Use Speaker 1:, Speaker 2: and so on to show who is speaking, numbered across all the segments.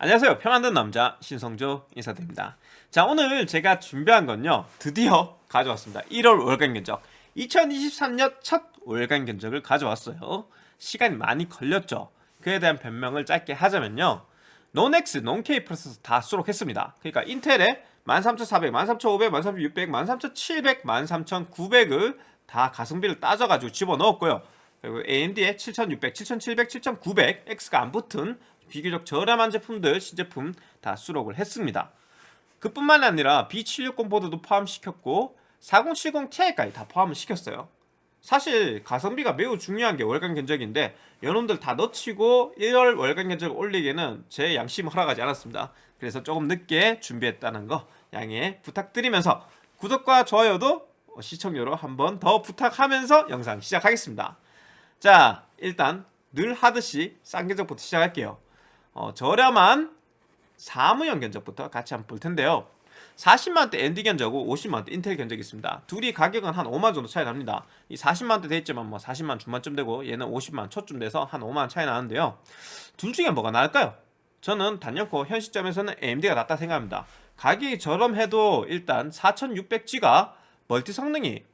Speaker 1: 안녕하세요. 표 만든 남자 신성조 인사드립니다. 자 오늘 제가 준비한 건요. 드디어 가져왔습니다. 1월 월간 견적. 2023년 첫 월간 견적을 가져왔어요. 시간이 많이 걸렸죠. 그에 대한 변명을 짧게 하자면요. 논엑스, 논케이 프로세서 다 수록했습니다. 그러니까 인텔에 13400, 13500, 13600, 13700, 13900을 다 가성비를 따져가지고 집어넣었고요. 그리고 AMD에 7600, 7700, 7900 X가 안 붙은 비교적 저렴한 제품들, 신제품 다 수록을 했습니다. 그뿐만 아니라 B760 보드도 포함시켰고 4070 Ti까지 다 포함을 시켰어요. 사실 가성비가 매우 중요한 게 월간 견적인데 여러분들 다 넣치고 1월 월간 견적 올리기에는 제 양심을 허락하지 않았습니다. 그래서 조금 늦게 준비했다는 거 양해 부탁드리면서 구독과 좋아요도 시청료로 한번 더 부탁하면서 영상 시작하겠습니다. 자 일단 늘 하듯이 싼 견적부터 시작할게요. 어, 저렴한 사무용 견적부터 같이 한번 볼 텐데요. 40만원대 엔디 견적하고 50만원대 인텔 견적이 있습니다. 둘이 가격은 한 5만 정도 차이 납니다. 이 40만원대 돼있지만 뭐 40만 중반쯤 되고 얘는 50만 초쯤 돼서 한 5만 차이 나는데요. 둘 중에 뭐가 나을까요? 저는 단연코 현 시점에서는 AMD가 낫다 생각합니다. 가격이 저렴해도 일단 4600G가 멀티 성능이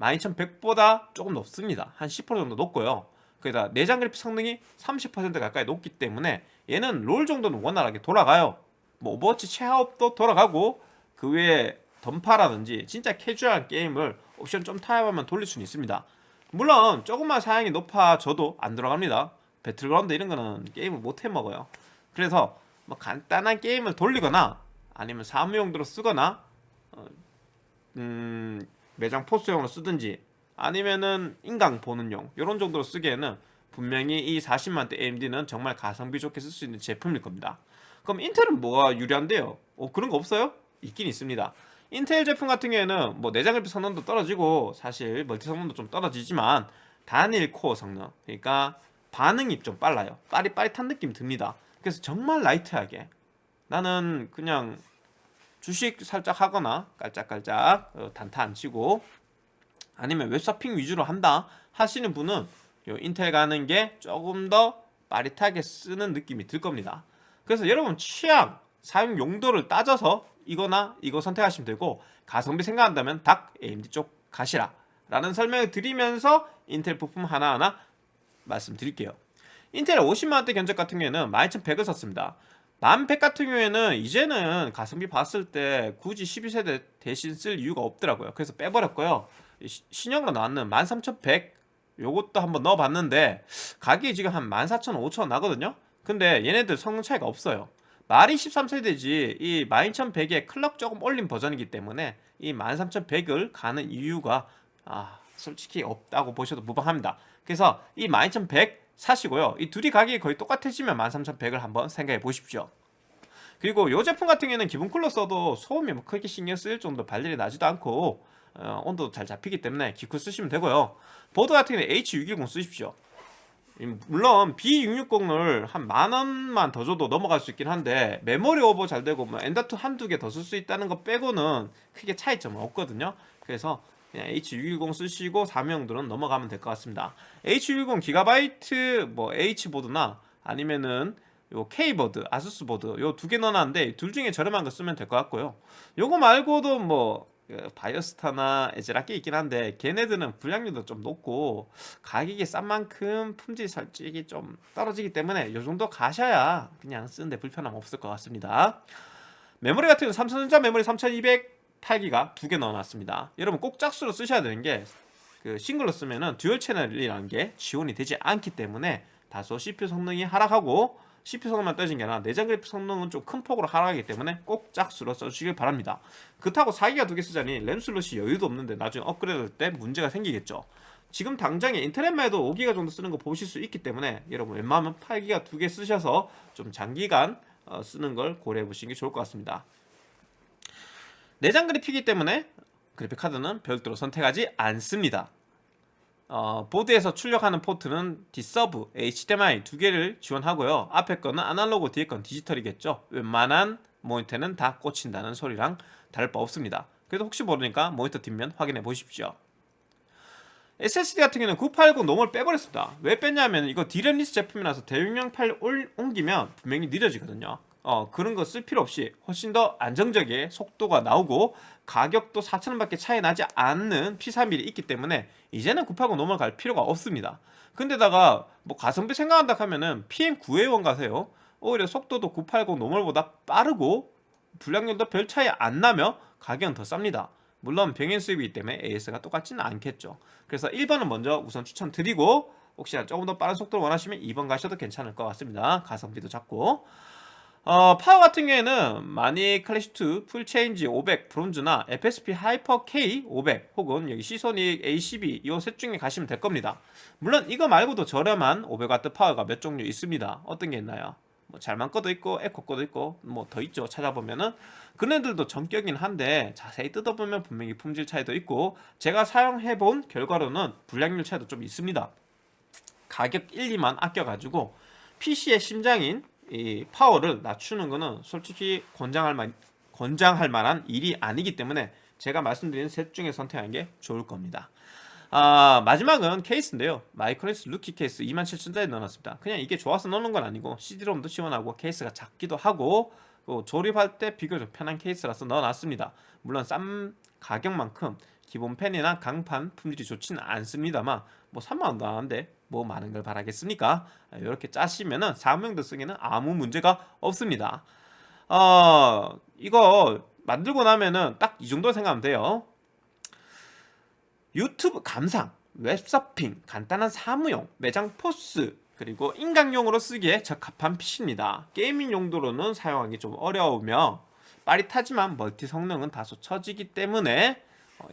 Speaker 1: 12100보다 조금 높습니다. 한 10% 정도 높고요. 그러다 내장 그래픽 성능이 30% 가까이 높기 때문에 얘는 롤 정도는 원활하게 돌아가요. 뭐 오버워치 최하옵도 돌아가고 그 외에 던파라든지 진짜 캐주얼한 게임을 옵션 좀 타협하면 돌릴 수는 있습니다. 물론 조금만 사양이 높아져도 안 돌아갑니다. 배틀그라운드 이런 거는 게임을 못 해먹어요. 그래서 뭐 간단한 게임을 돌리거나 아니면 사무용도로 쓰거나 어, 음, 매장 포스용으로 쓰든지 아니면은 인강 보는 용 이런 정도로 쓰기에는 분명히 이 40만대 AMD는 정말 가성비 좋게 쓸 수 있는 제품일 겁니다 그럼 인텔은 뭐가 유리한데요? 어, 그런 거 없어요? 있긴 있습니다 인텔 제품 같은 경우에는 뭐 내장 그래픽 성능도 떨어지고 사실 멀티 성능도 좀 떨어지지만 단일 코어 성능 그러니까 반응이 좀 빨라요 빠릿빠릿한 느낌 듭니다 그래서 정말 라이트하게 나는 그냥 주식 살짝 하거나 깔짝깔짝 어, 단타 안 치고 아니면 웹서핑 위주로 한다 하시는 분은 요 인텔 가는 게 조금 더 빠릿하게 쓰는 느낌이 들 겁니다. 그래서 여러분 취향 사용 용도를 따져서 이거나 이거 선택하시면 되고 가성비 생각한다면 닭 AMD 쪽 가시라 라는 설명을 드리면서 인텔 부품 하나하나 말씀드릴게요. 인텔 50만원대 견적 같은 경우에는 12100을 썼습니다. 1100 같은 경우에는 이제는 가성비 봤을 때 굳이 12세대 대신 쓸 이유가 없더라고요. 그래서 빼버렸고요. 신형으로 나왔는 13100 요것도 한번 넣어봤는데 가격이 지금 한 14,000원, 5,000원 나거든요? 근데 얘네들 성능 차이가 없어요. 말이 13세대지 이 12100에 클럭 조금 올린 버전이기 때문에 이 13100을 가는 이유가 아 솔직히 없다고 보셔도 무방합니다. 그래서 이 12100 사시고요. 이 둘이 가격이 거의 똑같아지면 13100을 한번 생각해 보십시오. 그리고 이 제품 같은 경우에는 기본 쿨러 써도 소음이 뭐 크게 신경 쓰일 정도 발열이 나지도 않고 어, 온도도 잘 잡히기 때문에 기쿠 쓰시면 되고요. 보드 같은 경우는 H610 쓰십시오. 물론 B660을 한 만원만 더 줘도 넘어갈 수 있긴 한데 메모리 오버 잘 되고 뭐 M.2 한두 개 더 쓸 수 있다는 거 빼고는 크게 차이점은 없거든요. 그래서 그냥 H610 쓰시고 사무용들은 넘어가면 될 것 같습니다. H610 기가바이트 뭐 H보드나 아니면은 요 K보드, 아수스 보드 요 두 개 넣어놨는데 둘 중에 저렴한 거 쓰면 될 것 같고요. 요거 말고도 뭐그 바이오스타나 에즈라게 있긴 한데 걔네들은 불량률도 좀 높고 가격이 싼 만큼 품질 솔직히 좀 떨어지기 때문에 요 정도 가셔야 그냥 쓰는데 불편함 없을 것 같습니다. 메모리 같은 경우는 삼성전자 메모리 3208기가 두 개 넣어놨습니다. 여러분 꼭 짝수로 쓰셔야 되는 게 그 싱글로 쓰면은 dual 채널이라는 게 지원이 되지 않기 때문에 다소 CPU 성능이 하락하고 CPU 성능만 떨어진 게 아니라 내장 그래픽 성능은 좀 큰 폭으로 하락하기 때문에 꼭 짝수로 써주시길 바랍니다. 그렇다고 4기가 두 개 쓰자니 램 slot이 여유도 없는데 나중에 업그레이드 할때 문제가 생기겠죠. 지금 당장에 인터넷만 해도 5기가 정도 쓰는 거 보실 수 있기 때문에 여러분 웬만하면 8기가 두 개 쓰셔서 좀 장기간 어, 쓰는 걸 고려해 보시는 게 좋을 것 같습니다. 내장 그래픽이기 때문에 그래픽 카드는 별도로 선택하지 않습니다 어, 보드에서 출력하는 포트는 D-Sub, HDMI 두 개를 지원하고요. 앞에 거는 아날로그, 뒤에 건 디지털이겠죠. 웬만한 모니터는 다 꽂힌다는 소리랑 다를 바 없습니다. 그래도 혹시 모르니까 모니터 뒷면 확인해 보십시오. SSD 같은 경우는 980 놈을 빼버렸습니다. 왜 뺐냐면 이거 DRAM-less 제품이라서 대용량 파일 옮기면 분명히 느려지거든요. 어, 그런 거 쓸 필요 없이 훨씬 더 안정적인 속도가 나오고 가격도 4,000원밖에 차이 나지 않는 P31이 있기 때문에 이제는 980 넘어갈 필요가 없습니다. 근데다가 뭐 가성비 생각한다 하면은 PM9A1 가세요. 오히려 속도도 980 노멀보다 빠르고 불량률도 별 차이 안 나며 가격은 더 쌉니다. 물론 병행 수입이기 때문에 AS가 똑같지는 않겠죠. 그래서 1번은 먼저 우선 추천드리고 혹시나 조금 더 빠른 속도를 원하시면 2번 가셔도 괜찮을 것 같습니다. 가성비도 작고 어, 파워 같은 경우에는 마닉 클래식2 full change 500 bronze나 FSP 하이퍼 K 500 혹은 여기 시소닉 A12 이 셋 중에 가시면 될 겁니다. 물론 이거 말고도 저렴한 500W 파워가 몇 종류 있습니다. 어떤 게 있나요? 뭐 잘만 꺼도 있고 에코 꺼도 있고 뭐 더 있죠. 찾아보면은 그네들도 정격이긴 한데 자세히 뜯어보면 분명히 품질 차이도 있고 제가 사용해본 결과로는 불량률 차이도 좀 있습니다. 가격 1, 2만 아껴가지고 PC의 심장인 이 파워를 낮추는 거는 솔직히 권장할 만 권장할 만한 일이 아니기 때문에 제가 말씀드린 셋 중에 선택하는 게 좋을 겁니다. 아, 마지막은 케이스인데요. 마이크로닉스 루키 케이스 27,000원짜리 넣어놨습니다. 그냥 이게 좋아서 넣는 건 아니고 CD롬도 지원하고 케이스가 작기도 하고 또 조립할 때 비교적 편한 케이스라서 넣어놨습니다. 물론 싼 가격만큼 기본 팬이나 강판 품질이 좋지는 않습니다만 뭐 3만원도 안 하는데 뭐 많은 걸 바라겠습니까? 이렇게 짜시면은 사무용도 쓰기는 아무 문제가 없습니다. 어, 이거 만들고 나면은 딱 이 정도 생각하면 돼요. 유튜브 감상, 웹서핑, 간단한 사무용, 매장 POS, 그리고 인강용으로 쓰기에 적합한 PC입니다. gaming 용도로는 사용하기 좀 어려우며 빠릿하지만 멀티 성능은 다소 처지기 때문에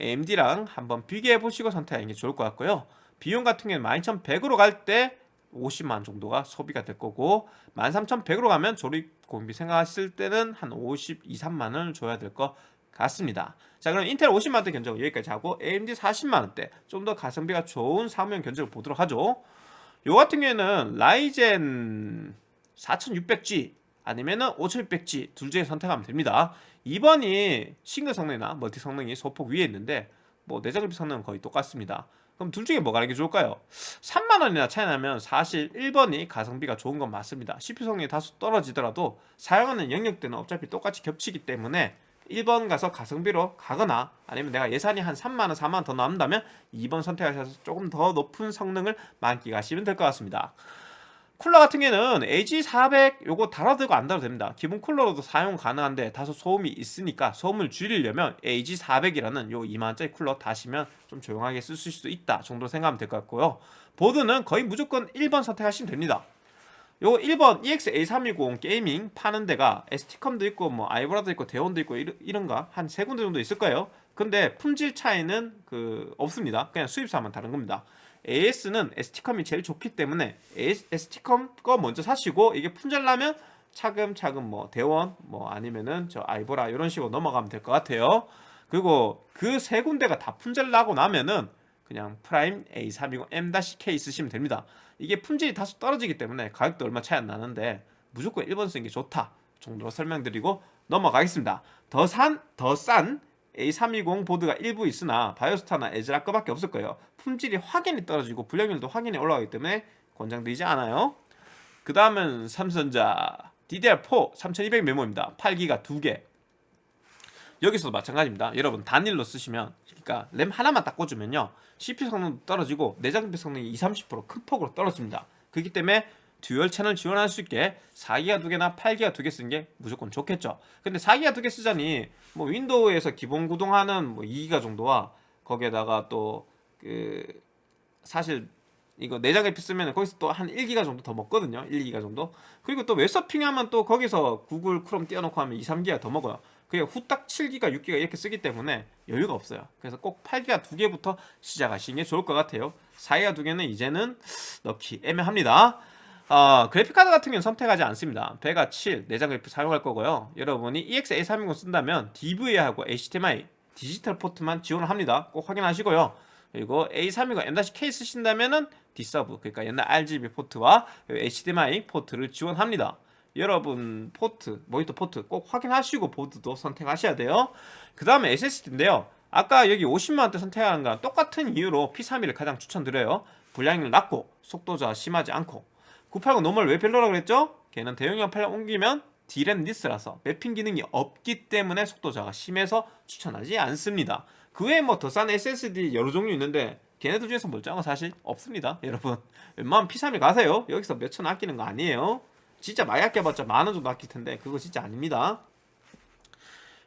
Speaker 1: AMD랑 한번 비교해 보시고 선택하는 게 좋을 것 같고요. 비용 같은 경우는 12,100으로 갈 때 50만 정도가 소비가 될 거고 13,100으로 가면 조립 공비 생각하실 때는 한 52, 3만 원을 줘야 될 것 같습니다. 자 그럼 인텔 50만원대 견적 여기까지 하고 AMD 40만원대 좀 더 가성비가 좋은 사무용 견적을 보도록 하죠. 요 같은 경우에는 라이젠 4600G 아니면은 5600G 둘 중에 선택하면 됩니다. 2번이 싱글 성능이나 멀티 성능이 소폭 위에 있는데 뭐 내장 그래픽 성능은 거의 똑같습니다. 그럼 둘 중에 뭐가 이게 좋을까요? 3만원이나 차이 나면 사실 1번이 가성비가 좋은 건 맞습니다. CPU 성능이 다소 떨어지더라도 사용하는 영역대는 어차피 똑같이 겹치기 때문에 1번 가서 가성비로 가거나 아니면 내가 예산이 한 3만원, 4만원 더 남는다면 2번 선택하셔서 조금 더 높은 성능을 만끽하시면 될 것 같습니다. 쿨러 같은 경우에는 AG400 요거 달아도 되고 안 달아도 됩니다. 기본 쿨러로도 사용 가능한데 다소 소음이 있으니까 소음을 줄이려면 AG400이라는 요 2만원짜리 쿨러 다시면 좀 조용하게 쓸 수도 있다 정도 생각하면 될 것 같고요. 보드는 거의 무조건 1번 선택하시면 됩니다. 요 1번 EXA320 gaming 파는 데가 ST컴도 있고 뭐 아이보라도 있고 대원도 있고 이런, 가 한 세 군데 정도 있을 거예요. 근데 품질 차이는 그 없습니다. 그냥 수입사만 다른 겁니다. AS는 ST컴이 제일 좋기 때문에 ST컴 거 먼저 사시고 이게 품절나면 차근차근 뭐 대원 뭐 아니면은 저 아이보라 이런 식으로 넘어가면 될 것 같아요. 그리고 그 세 군데가 다 품절 나고 나면은 그냥 프라임 A320M-K 쓰시면 됩니다. 이게 품질이 다소 떨어지기 때문에 가격도 얼마 차이 안 나는데 무조건 1번 쓰는 게 좋다 정도로 설명드리고 넘어가겠습니다. 더 산, 더 싼 A320 보드가 일부 있으나 바이오스타나 애즈락 거밖에 없을 거예요. 품질이 확연히 떨어지고 불량률도 확연히 올라가기 때문에 권장드리지 않아요. 그 다음은 삼성전자 DDR4 3200 메모리입니다. 8기가 2개 여기서도 마찬가지입니다. 여러분 단일로 쓰시면 그러니까 램 하나만 딱 꽂으면요 CPU 성능도 떨어지고 내장 VGA 성능이 20, 30%큰 폭으로 떨어집니다. 그렇기 때문에 dual channel 지원할 수 있게 4기가 두 개나 8기가 두 개 쓰는 게 무조건 좋겠죠. 근데 4기가 두 개 쓰자니 뭐 윈도우에서 기본 구동하는 뭐 2기가 정도와 거기에다가 또 그 사실 이거 내장 그래픽 쓰면 거기서 또 한 1기가 정도 더 먹거든요. 1, 2기가 정도. 그리고 또 웹서핑 하면 또 거기서 구글 크롬 띄워놓고 하면 2, 3기가 더 먹어요. 그게 후딱 7기가, 6기가 이렇게 쓰기 때문에 여유가 없어요. 그래서 꼭 8기가 두 개부터 시작하시는 게 좋을 것 같아요. 4기가 두 개는 이제는 넣기 애매합니다. 어, 그래픽카드 같은 경우는 선택하지 않습니다. 배가 7 내장 그래픽 사용할 거고요. 여러분이 EX-A320 쓴다면 DVA하고 HDMI 디지털 포트만 지원을 합니다. 꼭 확인하시고요. 그리고 A320 M-K 쓰신다면은 D서브 그러니까 옛날 RGB 포트와 HDMI 포트를 지원합니다. 여러분 포트, 모니터 포트 꼭 확인하시고 보드도 선택하셔야 돼요. 그 다음에 SSD인데요. 아까 여기 50만원대 선택하는 거랑 똑같은 이유로 P31을 가장 추천드려요. 불량률 낮고 속도 저하 심하지 않고 980 normal 왜 별로라 그랬죠? 걔는 대용량 파일 옮기면 DRAM-less라서 mapping 기능이 없기 때문에 속도 저하가 심해서 추천하지 않습니다. 그 외에 뭐 더 싼 SSD 여러 종류 있는데 걔네들 중에서 멀쩡한 건 사실 없습니다. 여러분 웬만하면 P31 가세요. 여기서 몇 천 아끼는 거 아니에요. 진짜 많이 아껴봤자 만 원 정도 아낄 텐데 그거 진짜 아닙니다.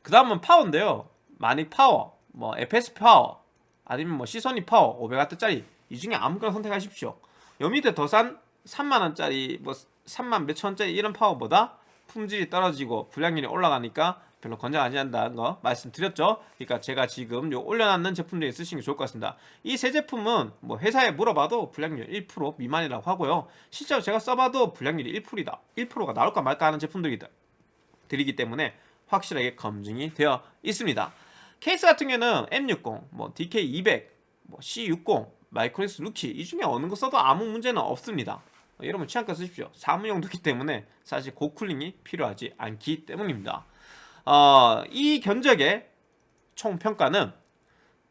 Speaker 1: 그 다음은 파워인데요. 마닉 파워, 뭐 FSP 파워, 아니면 뭐 시소닉 파워 500W짜리 이 중에 아무거나 선택하십시오. 요 밑에 더 싼 3만원짜리 뭐 3만 몇천원짜리 이런 파워보다 품질이 떨어지고 불량률이 올라가니까 별로 권장하지 않는다는 거 말씀드렸죠. 그러니까 제가 지금 요 올려놨는 제품 중에 쓰시는 게 좋을 것 같습니다. 이 세 제품은 뭐 회사에 물어봐도 불량률 1% 미만이라고 하고요. 실제로 제가 써봐도 불량률이 1%다. 1%가 나올까 말까 하는 제품들이다. 드리기 때문에 확실하게 검증이 되어 있습니다. 케이스 같은 경우는 M60, 뭐 DK200, 뭐 C60, 마이크로닉스 루키 이 중에 어느 거 써도 아무 문제는 없습니다. 여러분 취향껏 쓰십시오. 사무용도기 때문에 사실 고cooling이 필요하지 않기 때문입니다. 어, 이 견적의 총 평가는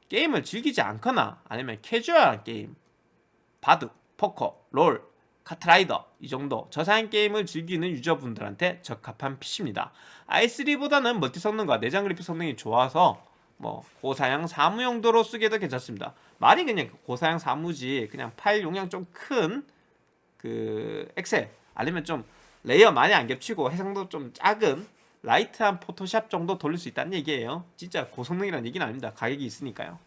Speaker 1: 게임을 즐기지 않거나 아니면 캐주얼한 게임, 바둑, 포커, 롤, 카트라이더 이 정도 저사양 게임을 즐기는 유저분들한테 적합한 PC입니다. i3보다는 멀티 성능과 내장 그래픽 성능이 좋아서 뭐 고사양 사무 용도로 쓰기도 괜찮습니다. 말이 그냥 고사양 사무지 그냥 파일 용량 좀 큰 그 엑셀 아니면 좀 레이어 많이 안 겹치고 해상도 좀 작은 light한 포토샵 정도 돌릴 수 있다는 얘기예요. 진짜 고성능이라는 얘기는 아닙니다. 가격이 있으니까요.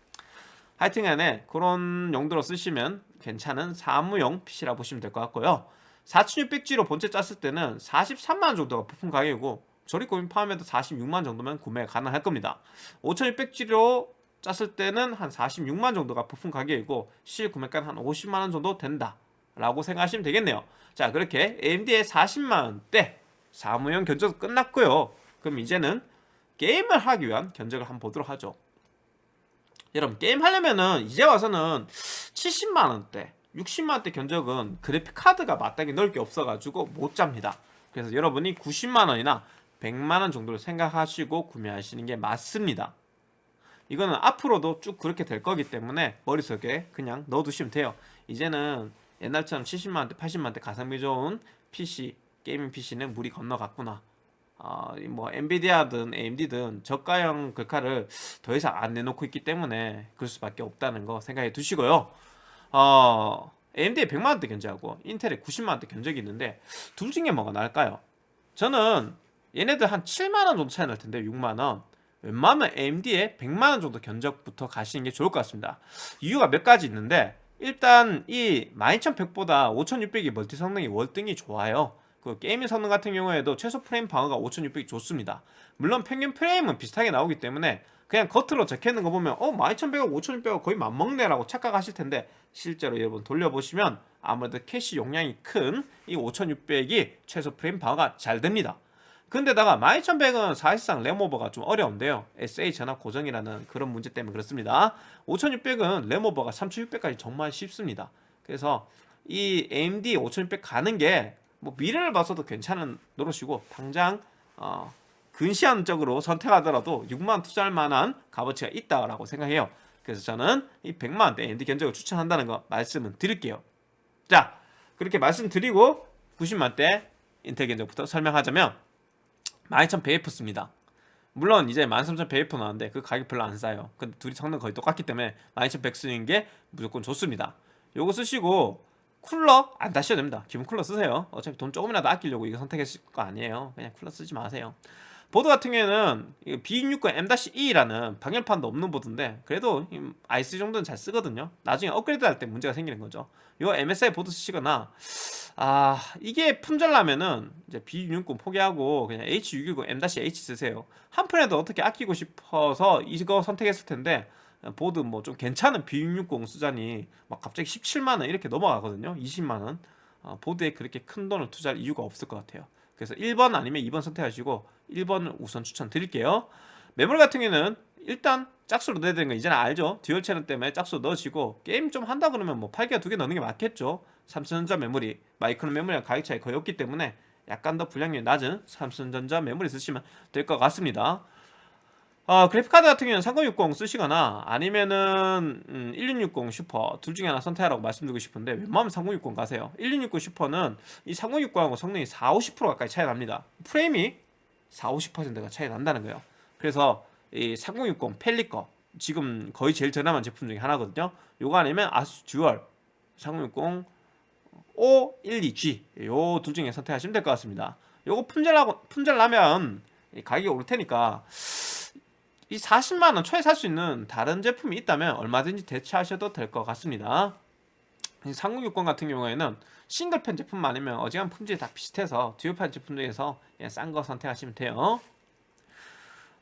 Speaker 1: 하여튼 간에 그런 용도로 쓰시면 괜찮은 사무용 PC라 보시면 될 것 같고요. 4600G로 본체 짰을 때는 43만원 정도가 부품 가격이고 조립 공임 포함해도 46만 정도면 구매 가능할 겁니다. 5600G로 짰을 때는 한 46만 정도가 부품 가격이고 실 구매가는 한 50만 원 정도 된다 라고 생각하시면 되겠네요. 자 그렇게 AMD의 40만 원대 사무용 견적 끝났고요. 그럼 이제는 게임을 하기 위한 견적을 한번 보도록 하죠. 여러분 게임 하려면은 이제 와서는 70만 원대, 60만 원대 견적은 그래픽 카드가 마땅히 넣을 게 없어가지고 못 잡니다. 그래서 여러분이 90만 원이나 100만 원 정도를 생각하시고 구매하시는 게 맞습니다. 이거는 앞으로도 쭉 그렇게 될 거기 때문에 머릿속에 그냥 넣어두시면 돼요. 이제는 옛날처럼 70만 원대, 80만 원대 가성비 좋은 PC, gaming PC는 물 건너갔구나. 어, 뭐 엔비디아든 AMD든 저가형 글카를 더 이상 안 내놓고 있기 때문에 그럴 수밖에 없다는 거 생각해 두시고요. 어, AMD에 100만 원대 견적하고 인텔에 90만 원대 견적이 있는데 둘 중에 뭐가 나을까요? 저는 얘네들 한 7만 원 정도 차이 날 텐데 6만 원. 웬만하면 AMD에 100만 원 정도 견적부터 가시는 게 좋을 것 같습니다. 이유가 몇 가지 있는데 일단 이 12100보다 5600이 멀티 성능이 월등히 좋아요. 그 gaming 성능 같은 경우에도 최소 프레임 방어가 5600이 좋습니다. 물론 평균 프레임은 비슷하게 나오기 때문에 그냥 겉으로 적혀있는 거 보면 어 12100하고 5600하고 거의 맞먹네 라고 착각하실 텐데 실제로 여러분 돌려보시면 아무래도 캐시 용량이 큰 이 5600이 최소 프레임 방어가 잘 됩니다. 근데다가 12100은 사실상 램오버가 좀 어려운데요. SA 전압 고정이라는 그런 문제 때문에 그렇습니다. 5600은 램오버가 3600까지 정말 쉽습니다. 그래서 이 AMD 5600 가는 게 뭐 미래를 봐서도 괜찮은 노릇이고 당장 어, 근시안적으로 선택하더라도 6만 투자할 만한 값어치가 있다라고 생각해요. 그래서 저는 이 100만원대 AMD 견적을 추천한다는 거 말씀을 드릴게요. 자 그렇게 말씀드리고 90만대 인텔 견적부터 설명하자면 12,100F 씁니다. 물론 이제 13,100F 나왔는데 그 가격 별로 안 싸요. 근데 둘이 성능 거의 똑같기 때문에 12,100 쓰는 게 무조건 좋습니다. 요거 쓰시고 쿨러 안 다셔도 됩니다. 기본 쿨러 쓰세요. 어차피 돈 조금이라도 아끼려고 이거 선택했을 거 아니에요. 그냥 쿨러 쓰지 마세요. 보드 같은 경우에는 B660 M-E라는 방열판도 없는 보드인데 그래도 i3 정도는 잘 쓰거든요. 나중에 업그레이드 할 때 문제가 생기는 거죠. 요 MSI 보드 쓰시거나 아 이게 품절나면은 이제 B660 포기하고 그냥 H610 M-H 쓰세요. 한 푼에도 어떻게 아끼고 싶어서 이거 선택했을 텐데 보드 뭐 좀 괜찮은 B660 쓰자니 막 갑자기 17만원 이렇게 넘어가거든요. 20만원. 어, 보드에 그렇게 큰 돈을 투자할 이유가 없을 것 같아요. 그래서 1번 아니면 2번 선택하시고 1번을 우선 추천드릴게요. 메모리 같은 경우는 일단 짝수로 넣어야 되는 거 이제는 알죠? dual channel 때문에 짝수 넣으시고 게임 좀 한다 그러면 뭐 8기가 2개 넣는 게 맞겠죠 삼성전자 메모리 마이크론 메모리랑 가격 차이 거의 없기 때문에 약간 더 불량률이 낮은 삼성전자 메모리 쓰시면 될 것 같습니다. 어, 그래픽카드 같은 경우는 3060 쓰시거나 아니면은 음, 1660 슈퍼 둘 중에 하나 선택하라고 말씀드리고 싶은데 웬만하면 3060 가세요. 1660 슈퍼는 이 3060하고 성능이 4, 50% 가까이 차이 납니다. 프레임이 4, 50%가 차이 난다는 거예요. 그래서 이 3060 팰릿 거 지금 거의 제일 저렴한 제품 중에 하나거든요. 요거 아니면 아수스 듀얼 3060 12G 요 둘 중에 선택하시면 될 것 같습니다. 요거 품절하고 품절 나면 이 가격이 오를 테니까 이 40만원 초에 살 수 있는 다른 제품이 있다면 얼마든지 대체하셔도 될 것 같습니다. 이3060 같은 경우에는 싱글팬 제품 아니면 어지간한 품질이 다 비슷해서 듀얼판 제품 중에서 싼 거 선택하시면 돼요.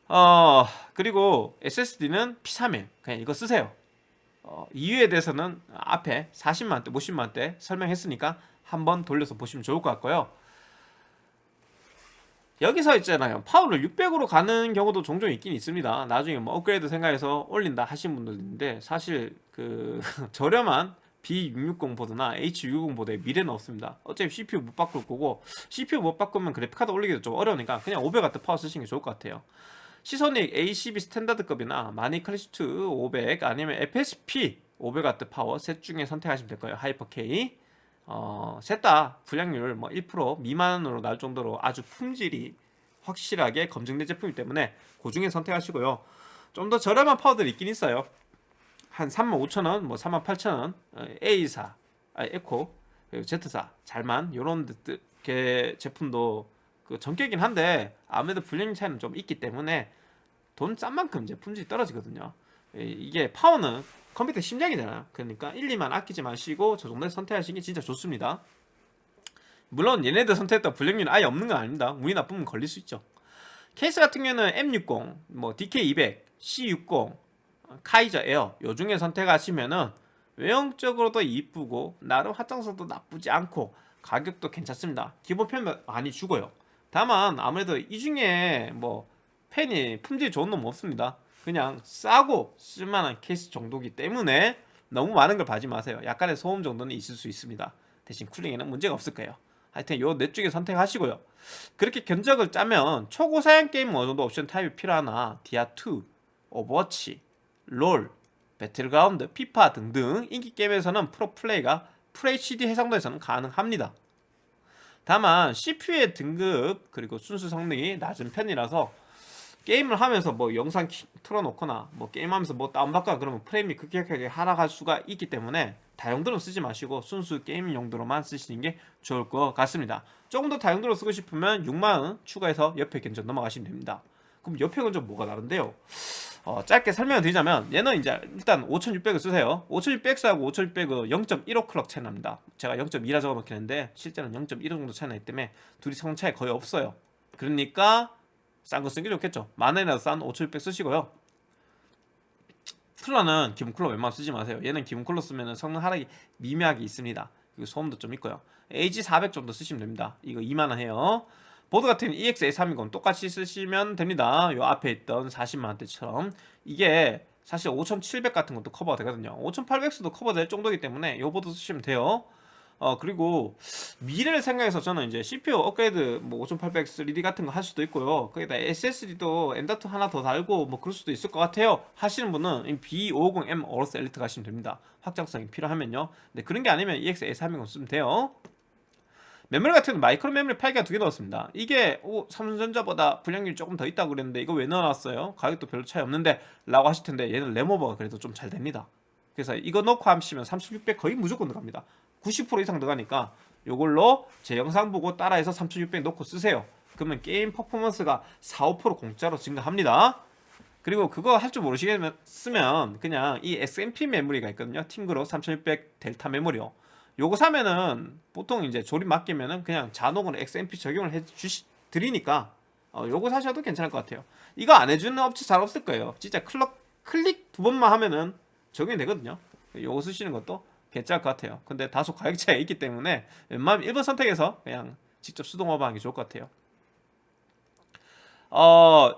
Speaker 1: 어 그리고 SSD는 P31 그냥 이거 쓰세요. 어, 이유에 대해서는 앞에 40만원대 50만원대 설명했으니까 한번 돌려서 보시면 좋을 것 같고요. 여기서 있잖아요. 파워를 600으로 가는 경우도 종종 있긴 있습니다. 나중에 뭐 업그레이드 생각해서 올린다 하신 분들도 있는데 사실 그 저렴한 B660 보드나 H660 보드에 미래는 없습니다. 어차피 CPU 못 바꿀 거고 CPU 못 바꾸면 그래픽카드 올리기도 좀 어려우니까 그냥 500W 파워 쓰시는 게 좋을 것 같아요 시소닉 ACB 스탠다드급이나 마닉 클래식 2 500 아니면 FSP 500W 파워 셋 중에 선택하시면 될 거예요 하이퍼 K 어, 셋다 불량률 뭐 1% 미만으로 날 정도로 아주 품질이 확실하게 검증된 제품이기 때문에 그 중에 선택하시고요. 좀 더 저렴한 파워들이 있긴 있어요. 한 35,000원, 뭐 38,000원, A사, 아, 에코, Z사, 잘만 요런 게 제품도 그 전격이긴 한데 아무래도 불량 차이는 좀 있기 때문에 돈 싼 만큼 이제 품질이 떨어지거든요. 이게 파워는 컴퓨터 심장이잖아요 그러니까 1, 2만 아끼지 마시고 저 정도에 선택하시는 게 진짜 좋습니다. 물론 얘네들 선택했다 불량률 아예 없는 건 아닙니다. 운이 나쁘면 걸릴 수 있죠. 케이스 같은 경우는 M60, 뭐 DK200, C60, Kaiser Air 요 중에 선택하시면은 외형적으로도 이쁘고 나름 확장성도 나쁘지 않고 가격도 괜찮습니다. 기본 팬 많이 주고요 다만 아무래도 이 중에 뭐 팬이 품질이 좋은 놈 없습니다. 그냥 싸고 쓸만한 케이스 정도기 때문에 너무 많은 걸 바라지 마세요. 약간의 소음 정도는 있을 수 있습니다. 대신 cooling에는 문제가 없을 거예요. 하여튼 요 넷 중에 선택하시고요. 그렇게 견적을 짜면 초고사양 게임 어느 정도 옵션 타협이 필요하나 디아2, 오버워치, 롤, 배틀그라운드, 피파 등등 인기 게임에서는 풀옵 플레이가 FHD 해상도에서는 가능합니다 다만 CPU의 등급 그리고 순수 성능이 낮은 편이라서 게임을 하면서 뭐 영상 틀어놓거나 뭐 게임하면서 뭐 다운받거나 그러면 프레임이 급격하게 하락할 수가 있기 때문에 다용도로 쓰지 마시고 순수 게임 용도로만 쓰시는 게 좋을 것 같습니다 조금 더 다용도로 쓰고 싶으면 6만원 추가해서 옆에 견적 넘어가시면 됩니다 그럼 옆에 견적 뭐가 다른데요? 어, 짧게 설명을 드리자면 얘는 이제 일단 5600을 쓰세요. 5600하고 5600은 0.15 클럭 차이 납니다. 제가 0.2라 적어놓겠는데 실제는 0.15 정도 차이 나기 때문에 둘이 성능 차이 거의 없어요. 그러니까 싼 거 쓰는 게 좋겠죠. 만원이라도 싼 5600 쓰시고요. 쿨러는 기본 쿨러 웬만하면 쓰지 마세요. 얘는 기본 쿨러 쓰면 성능 하락이 미묘하게 있습니다. 그리고 소음도 좀 있고요. AG400 정도 쓰시면 됩니다. 이거 2만원 해요 보드 같은 EX-A320 똑같이 쓰시면 됩니다. 요 앞에 있던 40만원대처럼. 이게 사실 5700 같은 것도 커버가 되거든요. 5800X도 커버될 정도이기 때문에 요 보드 쓰시면 돼요. 어 그리고 미래를 생각해서 저는 이제 CPU 업그레이드 뭐 5800 3D 같은 거 할 수도 있고요. 거기다 SSD도 M.2 하나 더 달고 뭐 그럴 수도 있을 것 같아요. 하시는 분은 B550M AORUS Elite 가시면 됩니다. 확장성이 필요하면요. 근데 그런 게 아니면 EX-A320 쓰면 돼요 메모리 같은 마이크로 메모리 8기가 두 개 넣었습니다. 이게 오, 삼성전자보다 불량률이 조금 더 있다고 그랬는데 이거 왜 넣어놨어요? 가격도 별로 차이 없는데 라고 하실 텐데 얘는 램오버가 그래도 좀 잘 됩니다. 그래서 이거 넣고 하시면 3600 거의 무조건 들어갑니다. 90% 이상 들어가니까 이걸로 제 영상 보고 따라해서 3600 넣고 쓰세요. 그러면 게임 퍼포먼스가 4, 5% 공짜로 증가합니다. 그리고 그거 할 줄 모르시겠으면 그냥 이 XMP 메모리가 있거든요. TeamGroup 3600 델타 메모리요 요거 사면은 보통 이제 조립 맡기면은 그냥 자동으로 XMP 적용을 해 주시 드리니까 어, 요거 사셔도 괜찮을 것 같아요. 이거 안 해주는 업체 잘 없을 거예요. 진짜 클럭 클릭 두 번만 하면은 적용이 되거든요. 요거 쓰시는 것도 괜찮을 것 같아요. 근데 다소 가격 차이가 있기 때문에 웬만하면 1번 선택해서 그냥 직접 수동업어 하는 게 좋을 것 같아요. 어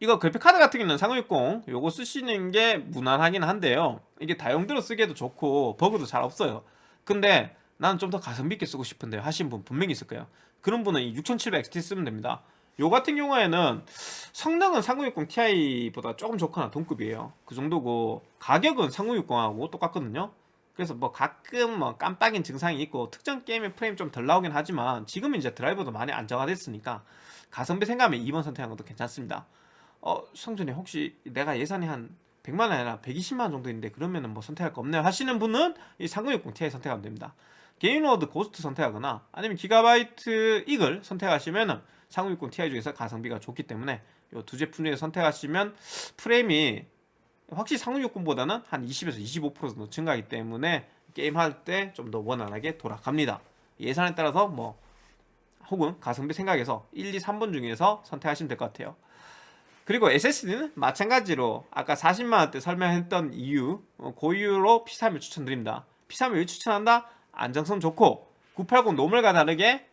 Speaker 1: 이거 그래픽카드 같은 경우는 3060 요거 쓰시는 게 무난하긴 한데요. 이게 다용도로 쓰기에도 좋고 버그도 잘 없어요 근데 나는 좀 더 가성비 있게 쓰고 싶은데 하신 분 분명히 있을 거예요 그런 분은 이 6700XT 쓰면 됩니다 요 같은 경우에는 성능은 3060 Ti보다 조금 좋거나 동급이에요. 그 정도고 가격은 3060하고 똑같거든요. 그래서 뭐 가끔 뭐 깜빡인 증상이 있고 특정 게임의 프레임 좀 덜 나오긴 하지만 지금은 이제 드라이버도 많이 안정화됐으니까 가성비 생각하면 2번 선택하는 것도 괜찮습니다. 어, 성준이 혹시 내가 예산이 한 100만 원 아니라 120만 원 정도 있는데 그러면은 뭐 선택할 거 없네요 하시는 분은 이 3060 Ti 선택하면 됩니다. Gainward Ghost 선택하거나 아니면 Gigabyte Eagle 선택하시면은 3060 Ti 중에서 가성비가 좋기 때문에 이 두 제품 중에 선택하시면 프레임이 확실히 3060보다는 한 20에서 25% 정도 증가하기 때문에 게임할 때 좀 더 원활하게 돌아갑니다. 예산에 따라서 뭐 혹은 가성비 생각해서 1, 2, 3번 중에서 선택하시면 될 것 같아요. 그리고 SSD는 마찬가지로 아까 40만원대 설명했던 이유 어, 그 이유로 P31 추천드립니다. P31 왜 추천한다? 안정성 좋고 980 normal과 다르게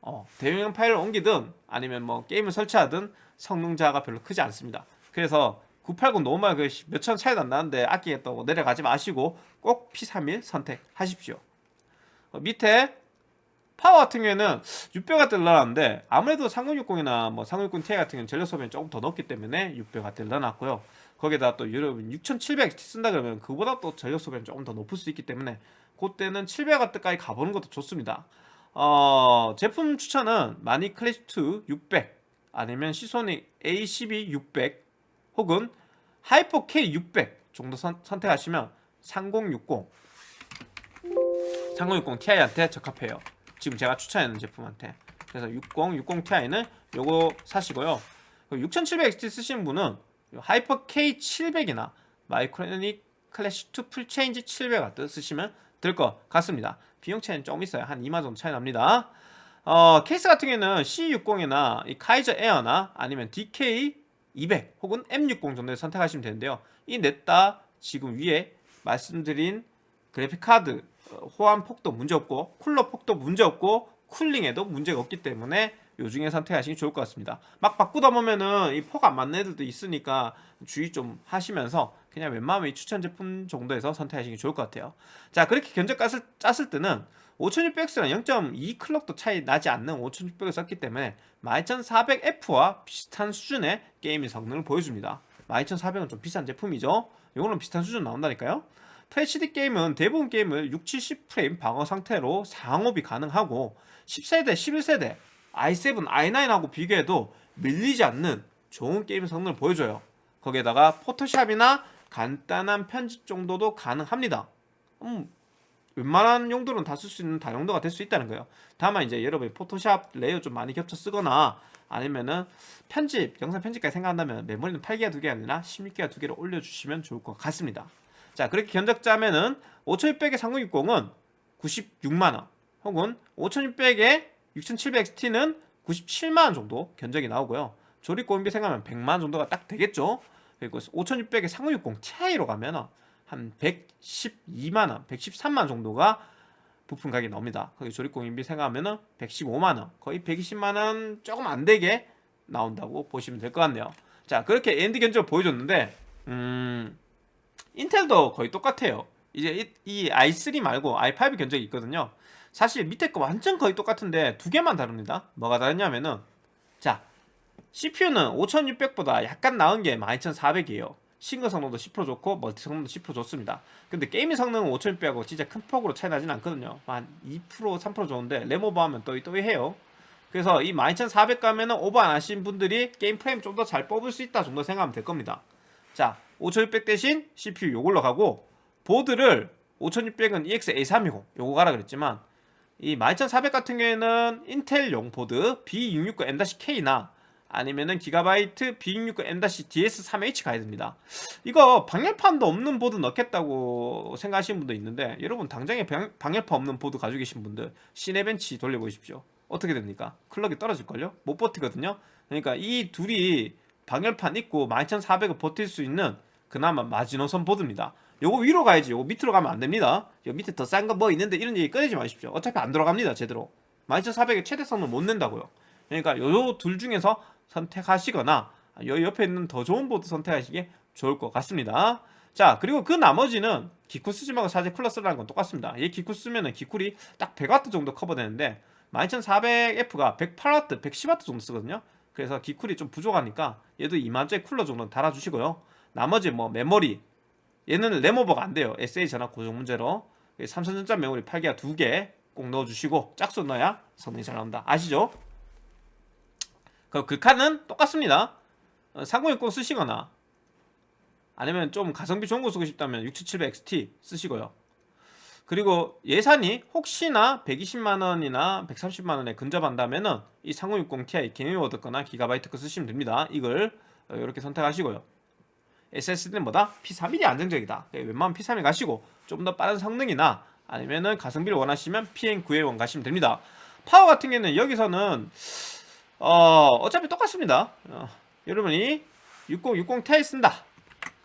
Speaker 1: 어, 대용량 파일을 옮기든 아니면 뭐 게임을 설치하든 성능 저하가 별로 크지 않습니다. 그래서 980 normal 그 몇천 차이도 안 나는데 아끼겠다고 내려가지 마시고 꼭 P31 선택하십시오. 어, 밑에 파워 같은 경우에는 600W를 넣어놨는데 아무래도 3060이나 뭐3060 Ti 같은 경우는 전력 소비는 조금 더 높기 때문에 600W를 넣어놨고요. 거기다 또 여러분 6700 쓴다 그러면 그보다 또 전력 소비는 조금 더 높을 수 있기 때문에 그때는 700W까지 가보는 것도 좋습니다. 어, 제품 추천은 마닉 Classic2 600 아니면 Seasonic A12 600 혹은 Hyper K600 정도 선, 선택하시면 3060 3060 Ti한테 적합해요. 지금 제가 추천하는 제품한테. 그래서 60, 60 Ti는 요거 사시고요. 6700XT 쓰시는 분은 Hyper K700이나 Micronics Classic2 full change 700W 쓰시면 될 것 같습니다. 비용 차이는 조금 있어요. 한 2만 정도 차이 납니다. 어, 케이스 같은 경우에는 C60이나 이 Kaiser Air나 아니면 DK200 혹은 M60 정도를 선택하시면 되는데요. 이 넷 다 지금 위에 말씀드린 그래픽 카드 어, 호환 폭도 문제없고 쿨러 폭도 문제없고 쿨링에도 문제가 없기 때문에 요 중에 선택하시기 좋을 것 같습니다. 막 바꾸다 보면은 이 폭 안 맞는 애들도 있으니까 주의 좀 하시면서 그냥 웬만하면 이 추천 제품 정도에서 선택하시기 좋을 것 같아요. 자 그렇게 견적 짰을, 짰을 때는 5600X랑 0.2 클럭도 차이 나지 않는 5600을 썼기 때문에 12400F와 비슷한 수준의 게임의 성능을 보여줍니다. 12400은 좀 비싼 제품이죠. 이거는 비슷한 수준 나온다니까요 FHD 게임은 대부분 게임을 6, 70프레임 방어 상태로 상옵이 가능하고 10세대, 11세대, i7, i9하고 비교해도 밀리지 않는 좋은 게임 성능을 보여줘요. 거기에다가 Photoshop이나 간단한 편집 정도도 가능합니다. 음, 웬만한 용도는 다 쓸 수 있는 다용도가 될 수 있다는 거예요. 다만 이제 여러분이 Photoshop layer 좀 많이 겹쳐 쓰거나 아니면은 편집, 영상 편집까지 생각한다면 메모리는 8기가 2개 아니라 16기가 2개를 올려주시면 좋을 것 같습니다. 자 그렇게 견적 짜면은 5600에 3060은 96만원 혹은 5600에 6700XT는 97만원 정도 견적이 나오고요. 조립 고인비 생각하면 100만원 정도가 딱 되겠죠? 그리고 5600에 3060 Ti로 가면 한 112만원 113만원 정도가 부품 가격이 나옵니다. 거기 조립 공인비 생각하면 115만원 거의 120만원 조금 안되게 나온다고 보시면 될 것 같네요. 자 그렇게 AMD 견적을 보여줬는데 음 Intel도 거의 똑같아요. 이제 이, 이 i3 말고 i5 견적이 있거든요. 사실 밑에 거 완전 거의 똑같은데 두 개만 다릅니다. 뭐가 다르냐면은 자 CPU는 5600보다 약간 나은 게 12400이에요. 싱글 성능도 10% 좋고 multi 성능도 10% 좋습니다. 근데 gaming 성능은 5600하고 진짜 큰 폭으로 차이 나진 않거든요. 한 2% 3% 좋은데 램 오버하면 또이 또이 해요. 그래서 이 12400 가면은 오버 안 하신 분들이 게임 프레임 좀 더 잘 뽑을 수 있다 정도 생각하면 될 겁니다 자 5600 대신 CPU 요걸로 가고 보드를 5600은 EX-A320 요거 가라 그랬지만 이 12400 같은 경우에는 Intel용 보드 B660M-K나 아니면은 Gigabyte B660M-DS3H 가야 됩니다 이거 방열판도 없는 보드 넣겠다고 생각하시는 분도 있는데 여러분 당장에 방, 방열판 없는 보드 가지고 계신 분들 Cinebench 돌려보십시오 어떻게 됩니까? clock이 떨어질걸요? 못 버티거든요 그러니까 이 둘이 방열판 있고 12400을 버틸 수 있는 그나마 마지노선 보드입니다. 요거 위로 가야지. 요거 밑으로 가면 안됩니다. 요 밑에 더 싼 거 뭐 있는데 이런 얘기 꺼내지 마십시오. 어차피 안 들어갑니다 제대로. 12400의 최대성을 못 낸다고요. 그러니까 요 둘 중에서 선택하시거나 요 옆에 있는 더 좋은 보드 선택하시기 좋을 것 같습니다. 자 그리고 그 나머지는 기쿨 쓰지 말고 사제 쿨러 쓰라는 건 똑같습니다. 얘 기쿨 쓰면은 기쿨이 딱 100W 정도 커버되는데 12400F가 108W, 110W 정도 쓰거든요 그래서 기쿨이 좀 부족하니까 얘도 2만짜리 쿨러 정도는 달아주시고요. 나머지 뭐 메모리 얘는 램오버가 안 돼요. SA 전압 고정 문제로. 3000전자 메모리 8기가 2개 꼭 넣어주시고 짝수 넣어야 성능이 잘 나온다. 아시죠? 그 글카는 똑같습니다. 어, 3060 쓰시거나 아니면 좀 가성비 좋은 거 쓰고 싶다면 6700XT 쓰시고요 그리고 예산이 혹시나 120만원이나 130만원에 근접한다면 은 이 3060 Ti 게임워드 거나 기가바이트 거 쓰시면 됩니다. 이걸 이렇게 선택하시고요. SSD는 뭐다? P31이 안정적이다. 웬만하면 P31 가시고 좀 더 빠른 성능이나 아니면은 가성비를 원하시면 PN9A1 가시면 됩니다. 파워 같은 경우는 여기서는 어, 어차피 똑같습니다. 어, 여러분이 6060 Ti 쓴다.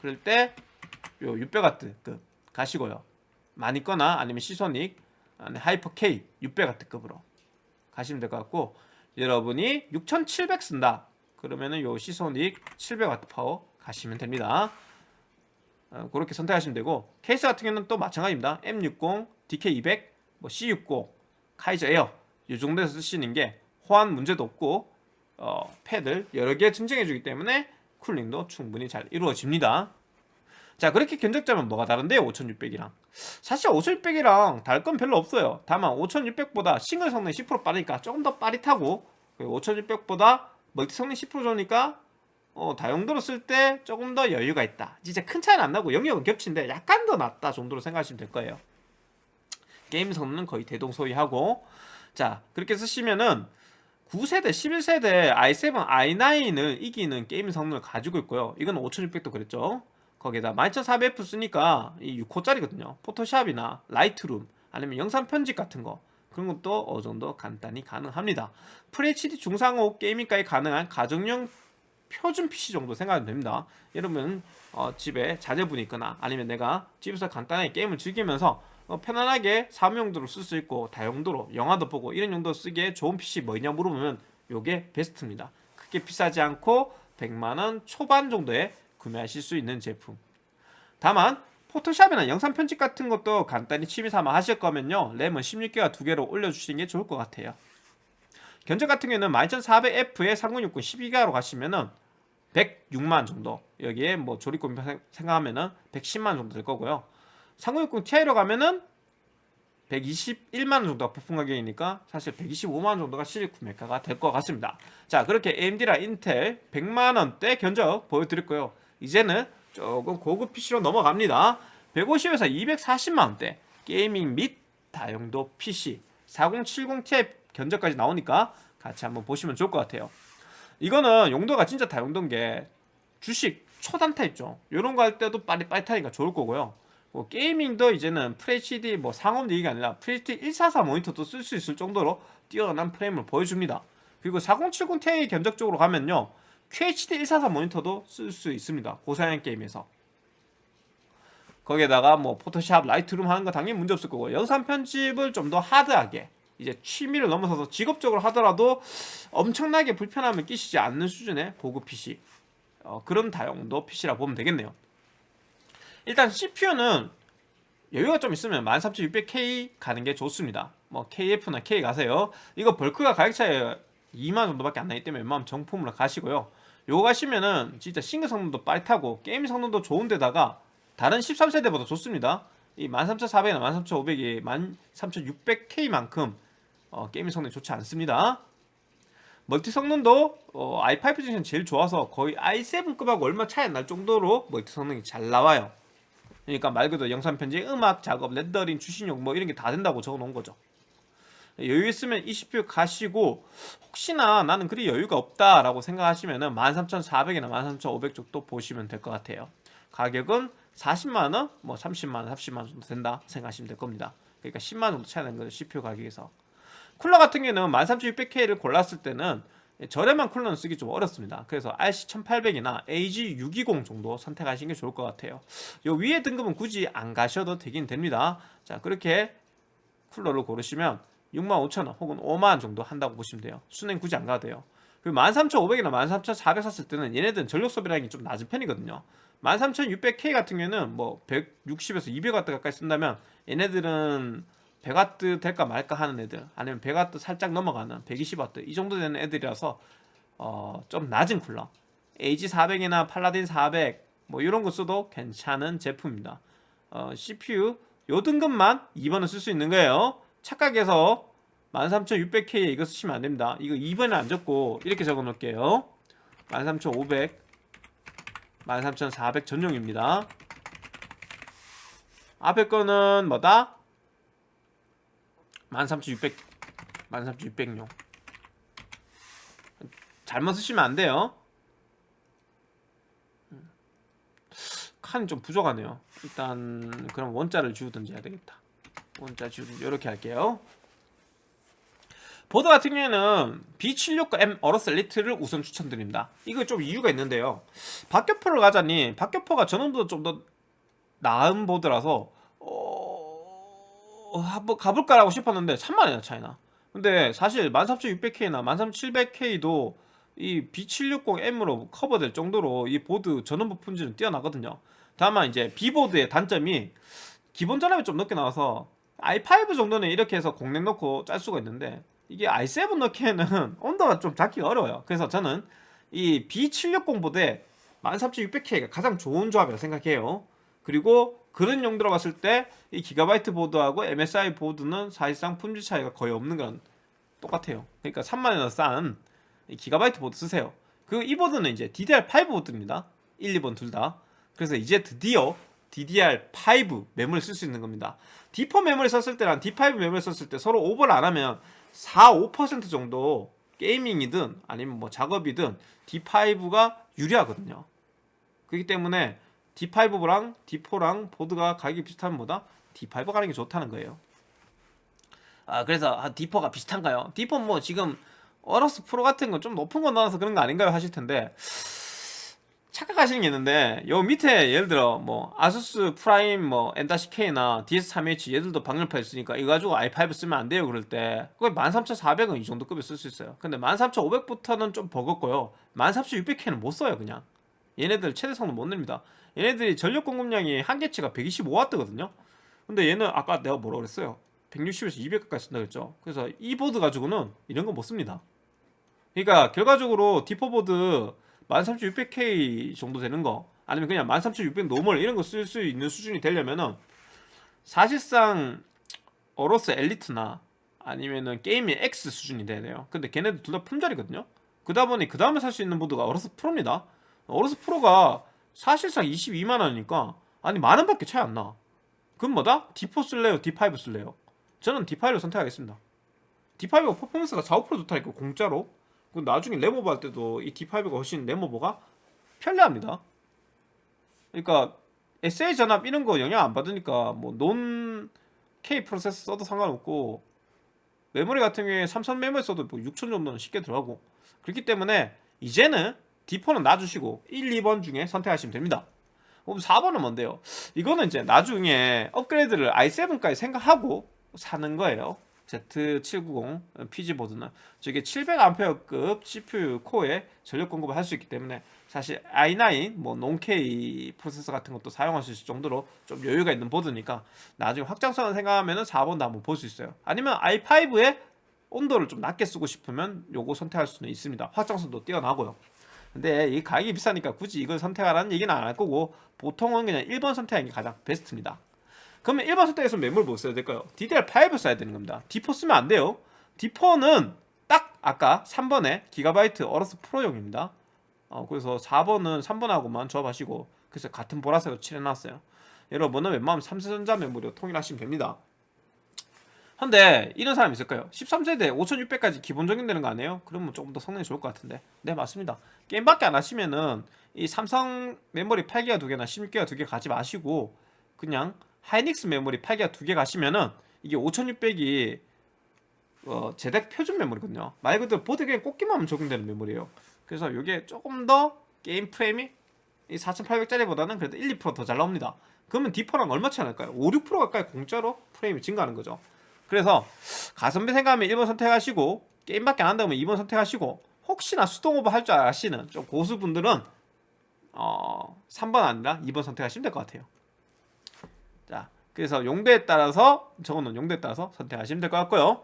Speaker 1: 그럴 때 요 600W 급 가시고요 마닉이거나 아니면 Seasonic 아니 Hyper K 600W급으로 가시면 될 것 같고 여러분이 6700 쓴다. 그러면은 요 Seasonic 700W 파워 가시면 됩니다. 어, 그렇게 선택하시면 되고 케이스 같은 경우는 또 마찬가지입니다. M60, DK200, 뭐 C60, Kaiser Air 이 정도에서 쓰시는 게 호환 문제도 없고 어, 팬을 여러 개 증정해 주기 때문에 cooling도 충분히 잘 이루어집니다 자 그렇게 견적 짜면 뭐가 다른데요? 5600이랑. 사실 5600이랑 다를 건 별로 없어요. 다만 5600보다 싱글 성능 10% 빠르니까 조금 더 빠릿하고 5600보다 멀티 성능 10% 좋으니까 어, 다용도로 쓸 때 조금 더 여유가 있다. 진짜 큰 차이는 안 나고 영역은 겹친데 약간 더 낫다 정도로 생각하시면 될 거예요. 게임 성능은 거의 대동소이하고. 자 그렇게 쓰시면은 9세대, 11세대 i7, i9을 이기는 게임 성능을 가지고 있고요. 이건 5600도 그랬죠 거기에다 12400F 쓰니까 이 6코어짜리거든요. 포토샵이나 라이트룸 아니면 영상 편집 같은 거. 그런 것도 어느 정도 간단히 가능합니다. FHD 중상옵 gaming까지 가능한 가정용 표준 PC 정도 생각하면 됩니다. 여러분 어, 집에 자제분이 있거나 아니면 내가 집에서 간단하게 게임을 즐기면서 어, 편안하게 사무용도로 쓸 수 있고 다용도로 영화도 보고 이런 용도 쓰기에 좋은 PC 뭐냐 물어보면 요게 베스트입니다. 크게 비싸지 않고 100만원 초반 정도에 구매하실 수 있는 제품. 다만 포토샵이나 영상 편집 같은 것도 간단히 취미 삼아 하실 거면요. 램은 16기가 두 개로 올려주시는 게 좋을 것 같아요. 견적 같은 경우는 12400F에 3060 12기가로 가시면은 106만 정도 여기에 뭐 조립금 생각하면은 110만 정도 될 거고요. 3060 Ti로 가면은 121만원 정도가 부품 가격이니까 사실 125만원 정도가 실입 구매가가 될 것 같습니다. 자 그렇게 AMD랑 인텔 100만원대 견적 보여드릴 거예요 이제는 조금 고급 PC로 넘어갑니다. 150에서 240만원대 게이밍 및 다용도 PC 4070 Ti 견적까지 나오니까 같이 한번 보시면 좋을 것 같아요. 이거는 용도가 진짜 다용도인 게 주식 초단타 있죠? 이런 거 할 때도 빠릿빠릿하니까 좋을 거고요. 뭐 gaming도 이제는 FHD 뭐 상옵 얘기가 아니라 FHD 144 모니터도 쓸 수 있을 정도로 뛰어난 프레임을 보여줍니다. 그리고 4070 Ti 견적적으로 가면요 QHD 144 모니터도 쓸 수 있습니다. 고사양 게임에서. 거기에다가 뭐 포토샵, 라이트룸 하는 거 당연히 문제 없을 거고 영상 편집을 좀 더 하드하게 이제 취미를 넘어서서 직업적으로 하더라도 엄청나게 불편함을 끼치지 않는 수준의 고급 PC. 어, 그런 다용도 PC라 보면 되겠네요. 일단 CPU는 여유가 좀 있으면 13600K 가는 게 좋습니다. 뭐 KF나 K 가세요. 이거 벌크가 가격 차이 2만 정도밖에 안 나기 때문에 웬만하면 정품으로 가시고요 요거 가시면은 진짜 싱글 성능도 빠릿하고 게임 성능도 좋은데다가 다른 13세대보다 좋습니다. 이 13400이나 13500이 13600K만큼 어, 게임 성능이 좋지 않습니다. 멀티 성능도 어, i5 중에는 제일 좋아서 거의 i7급하고 얼마 차이 안 날 정도로 멀티 성능이 잘 나와요. 그러니까 말 그대로 영상 편집, 음악 작업, 렌더링, 추신용 뭐 이런 게 다 된다고 적어 놓은 거죠 여유 있으면 이 CPU 가시고 혹시나 나는 그리 여유가 없다라고 생각하시면 은 13,400이나 13,500 정도 보시면 될 것 같아요. 가격은 40만원, 뭐 30만원, 30만원 정도 된다 생각하시면 될 겁니다. 그러니까 10만원 정도 차이 나는 거죠 CPU 가격에서. 쿨러 같은 경우는 13600K를 골랐을 때는 저렴한 쿨러는 쓰기 좀 어렵습니다. 그래서 RC1800이나 AG620 정도 선택하시는 게 좋을 것 같아요. 요 위에 등급은 굳이 안 가셔도 되긴 됩니다. 자 그렇게 쿨러를 고르시면 65,000원 혹은 5만원 정도 한다고 보시면 돼요. 순행 굳이 안 가도 돼요. 그리고 13,500이나 13,400 샀을 때는 얘네들은 전력 소비량이 좀 낮은 편이거든요. 13,600K 같은 경우는 뭐 160에서 200W 가까이 쓴다면 얘네들은 100W 될까 말까 하는 애들 아니면 100W 살짝 넘어가는 120W 이 정도 되는 애들이라서 어, 좀 낮은 쿨러. AG400이나 팔라딘 400 뭐 이런 거 써도 괜찮은 제품입니다. 어, CPU 요 등급만 2번은 쓸수 있는 거예요 착각해서 13600K에 이거 쓰시면 안됩니다. 이거 2번에 안 적고 이렇게 적어 놓을게요. 13500 13400 전용입니다. 앞에 거는 뭐다? 13600 13600용. 잘못 쓰시면 안 돼요. 칸이 좀 부족하네요. 일단 그럼 원자를 지우든지 해야 되겠다 원자 지우든지 이렇게 할게요. 보드 같은 경우에는 B769M 어로스 엘리트를 우선 추천드립니다. 이거 좀 이유가 있는데요. 박격포를 가자니 박격포가 전원보다 좀 더 나은 보드라서 어... 한번 가볼까라고 싶었는데 3만원이나 차이나. 근데 사실 13600K나 13700K도 이 B760M으로 커버될 정도로 이 보드 전원부 품질은 뛰어나거든요. 다만 이제 B보드의 단점이 기본 전압이 좀 높게 나와서 i5 정도는 이렇게 해서 공랭 넣고 짤 수가 있는데 이게 i7 넣기에는 온도가 좀 잡기가 어려워요. 그래서 저는 이 B760 보드에 13600K가 가장 좋은 조합이라고 생각해요. 그리고 그런 용도로 봤을 때 이 기가바이트 보드하고 MSI 보드는 사실상 품질 차이가 거의 없는 건 똑같아요. 그러니까 3만원이나 싼 기가바이트 보드 쓰세요. 그이 보드는 이제 DDR5 보드입니다. 1, 2번 둘 다. 그래서 이제 드디어 DDR5 메모리 쓸 수 있는 겁니다 D4 메모리 썼을 때랑 D5 메모리 썼을 때 서로 오버를 안 하면 4, 5% 정도 gaming이든 아니면 뭐 작업이든 D5가 유리하거든요 그렇기 때문에 D5랑 D4랑 보드가 가격이 비슷하면 뭐다? D5 가는 게 좋다는 거예요 아 그래서 아, D4가 비슷한가요? D4 뭐 지금 어러스 프로 같은 거 좀 높은 거 나와서 그런 거 아닌가요? 하실 텐데 착각하시는 게 있는데 요 밑에 예를 들어 뭐 아수스 프라임 뭐 N-K나 DS3H 얘들도 방열판 있으니까 이거 가지고 i5 쓰면 안 돼요 그럴 때. 거의 13400은 이 정도 급에 쓸 수 있어요. 근데 13500부터는 좀 버겁고요. 13600K는 못 써요 그냥. 얘네들 최대 성능 못 냅니다. 얘네들이 전력 공급량이 한계치가 125W거든요. 근데 얘는 아까 내가 뭐라 그랬어요? 160에서 200까지 쓴다 그랬죠. 그래서 이 보드 가지고는 이런 거 못 씁니다. 그러니까 결과적으로 D4 보드 13600K 정도 되는 거 아니면 그냥 13600 normal 이런 거 쓸 수 있는 수준이 되려면은 사실상 어로스 엘리트나 아니면은 gaming X 수준이 돼야 돼요 근데 걔네들 둘 다 품절이거든요 그러다 보니 그 다음에 살 수 있는 보드가 어로스 프로입니다 어로스 프로가 사실상 22만원이니까 아니 만원밖에 차이 안나 그럼 뭐다? D4 쓸래요? D5 쓸래요? 저는 D5를 선택하겠습니다 D5가 퍼포먼스가 4, 5% 좋다니까 공짜로 그 나중에 램오버 할 때도 이 D5가 훨씬 램오버가 편리합니다. 그러니까 SA 전압 이런 거 영향 안 받으니까 뭐 non K 프로세서 써도 상관없고 메모리 같은 경우에 삼성 메모리 써도 뭐 6천 정도는 쉽게 들어가고 그렇기 때문에 이제는 D4는 놔주시고 1, 2번 중에 선택하시면 됩니다. 그럼 4번은 뭔데요? 이거는 이제 나중에 업그레이드를 i7까지 생각하고 사는 거예요 Z790 PG보드는 저게 700A급 CPU 코어에 전력 공급을 할 수 있기 때문에 사실 i9 뭐 논K 프로세서 같은 것도 사용할 수 있을 정도로 좀 여유가 있는 보드니까 나중에 확장성을 생각하면 4번도 한번 볼 수 있어요. 아니면 i5에 온도를 좀 낮게 쓰고 싶으면 요거 선택할 수는 있습니다. 확장성도 뛰어나고요. 근데 이 가격이 비싸니까 굳이 이걸 선택하라는 얘기는 안 할 거고 보통은 그냥 1번 선택하는 게 가장 베스트입니다 그러면 1번 선택에서 메모를 뭐 써야 될까요? DDR5 써야 되는 겁니다. D4 쓰면 안 돼요. D4는 딱 아까 3번에 기가바이트 어러스 프로용입니다. 어, 그래서 4번은 3번하고만 조합하시고 그래서 같은 보라색으로 칠해놨어요. 여러분은 웬만하면 삼성전자 메모리로 통일하시면 됩니다. 근데 이런 사람 있을까요? 13세대 5600까지 기본적인 되는 거 아니에요? 그러면 조금 더 성능이 좋을 것 같은데. 네 맞습니다. 게임밖에 안 하시면은 이 삼성 메모리 8기가 두 개나 16기가 두개 가지 마시고 그냥 하이닉스 메모리 8기가 두 개 가시면은 이게 5600이 어, JEDEC 표준 메모리거든요. 말 그대로 보드 그냥 꽂기만 하면 적용되는 메모리예요. 그래서 이게 조금 더 게임 프레임이 이 4800짜리보다는 그래도 1, 2%더 잘 나옵니다. 그러면 D4랑 얼마 차이 날까요? 5, 6% 가까이 공짜로 프레임이 증가하는 거죠. 그래서 가성비 생각하면 1번 선택하시고 게임밖에 안 한다면 2번 선택하시고 혹시나 수동 오버 할 줄 아시는 좀 고수분들은 어, 3번 아니라 2번 선택하시면 될 것 같아요 자 그래서 용도에 따라서 저거는 용도에 따라서 선택하시면 될 것 같고요.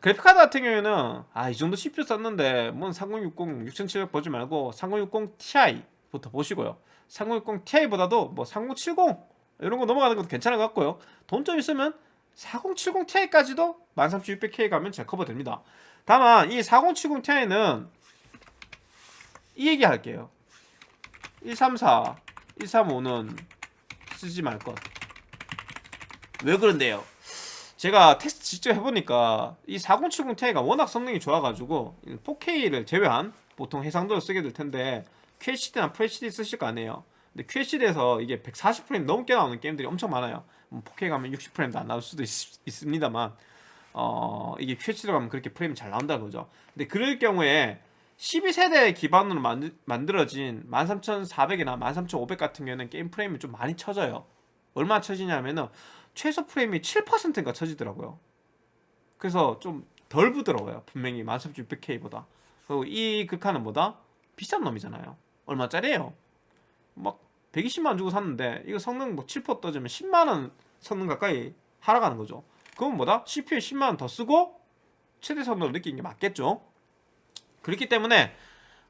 Speaker 1: 그래픽카드 같은 경우에는 아 이 정도 CPU 썼는데 뭔 3060 6700 보지 말고 3060 Ti부터 보시고요. 3060 Ti보다도 뭐 3070 이런 거 넘어가는 것도 괜찮을 것 같고요. 돈 좀 있으면 4070 Ti까지도 13600K 가면 잘 커버됩니다. 다만 이 4070 Ti는 이 얘기 할게요. 134, 135는 쓰지 말 것. 왜 그런데요? 제가 테스트 직접 해보니까 이 4070 Ti가 워낙 성능이 좋아가지고 4K를 제외한 보통 해상도를 쓰게 될 텐데 QHD나 FHD 쓰실 거 아니에요. 근데 QHD에서 이게 140프레임 넘게 나오는 게임들이 엄청 많아요. 뭐 4K 가면 60프레임도 안 나올 수도 있, 있습니다만 어 이게 QHD로 가면 그렇게 프레임이 잘 나온다는 거죠. 근데 그럴 경우에 12세대 기반으로 만들, 만들어진 13400이나 13500 같은 경우에는 게임 프레임이 좀 많이 쳐져요. 얼마나 쳐지냐면은 최소 프레임이 7%인가 쳐지더라고요. 그래서 좀 덜 부드러워요. 분명히 13600K보다. 그리고 이 극한은 뭐다? 비싼 놈이잖아요. 얼마짜리예요? 막 120만 주고 샀는데 이거 성능 뭐 7% 떠지면 10만원 성능 가까이 하락하는 거죠. 그건 뭐다? CPU에 10만원 더 쓰고 최대 성능을 느끼는 게 맞겠죠? 그렇기 때문에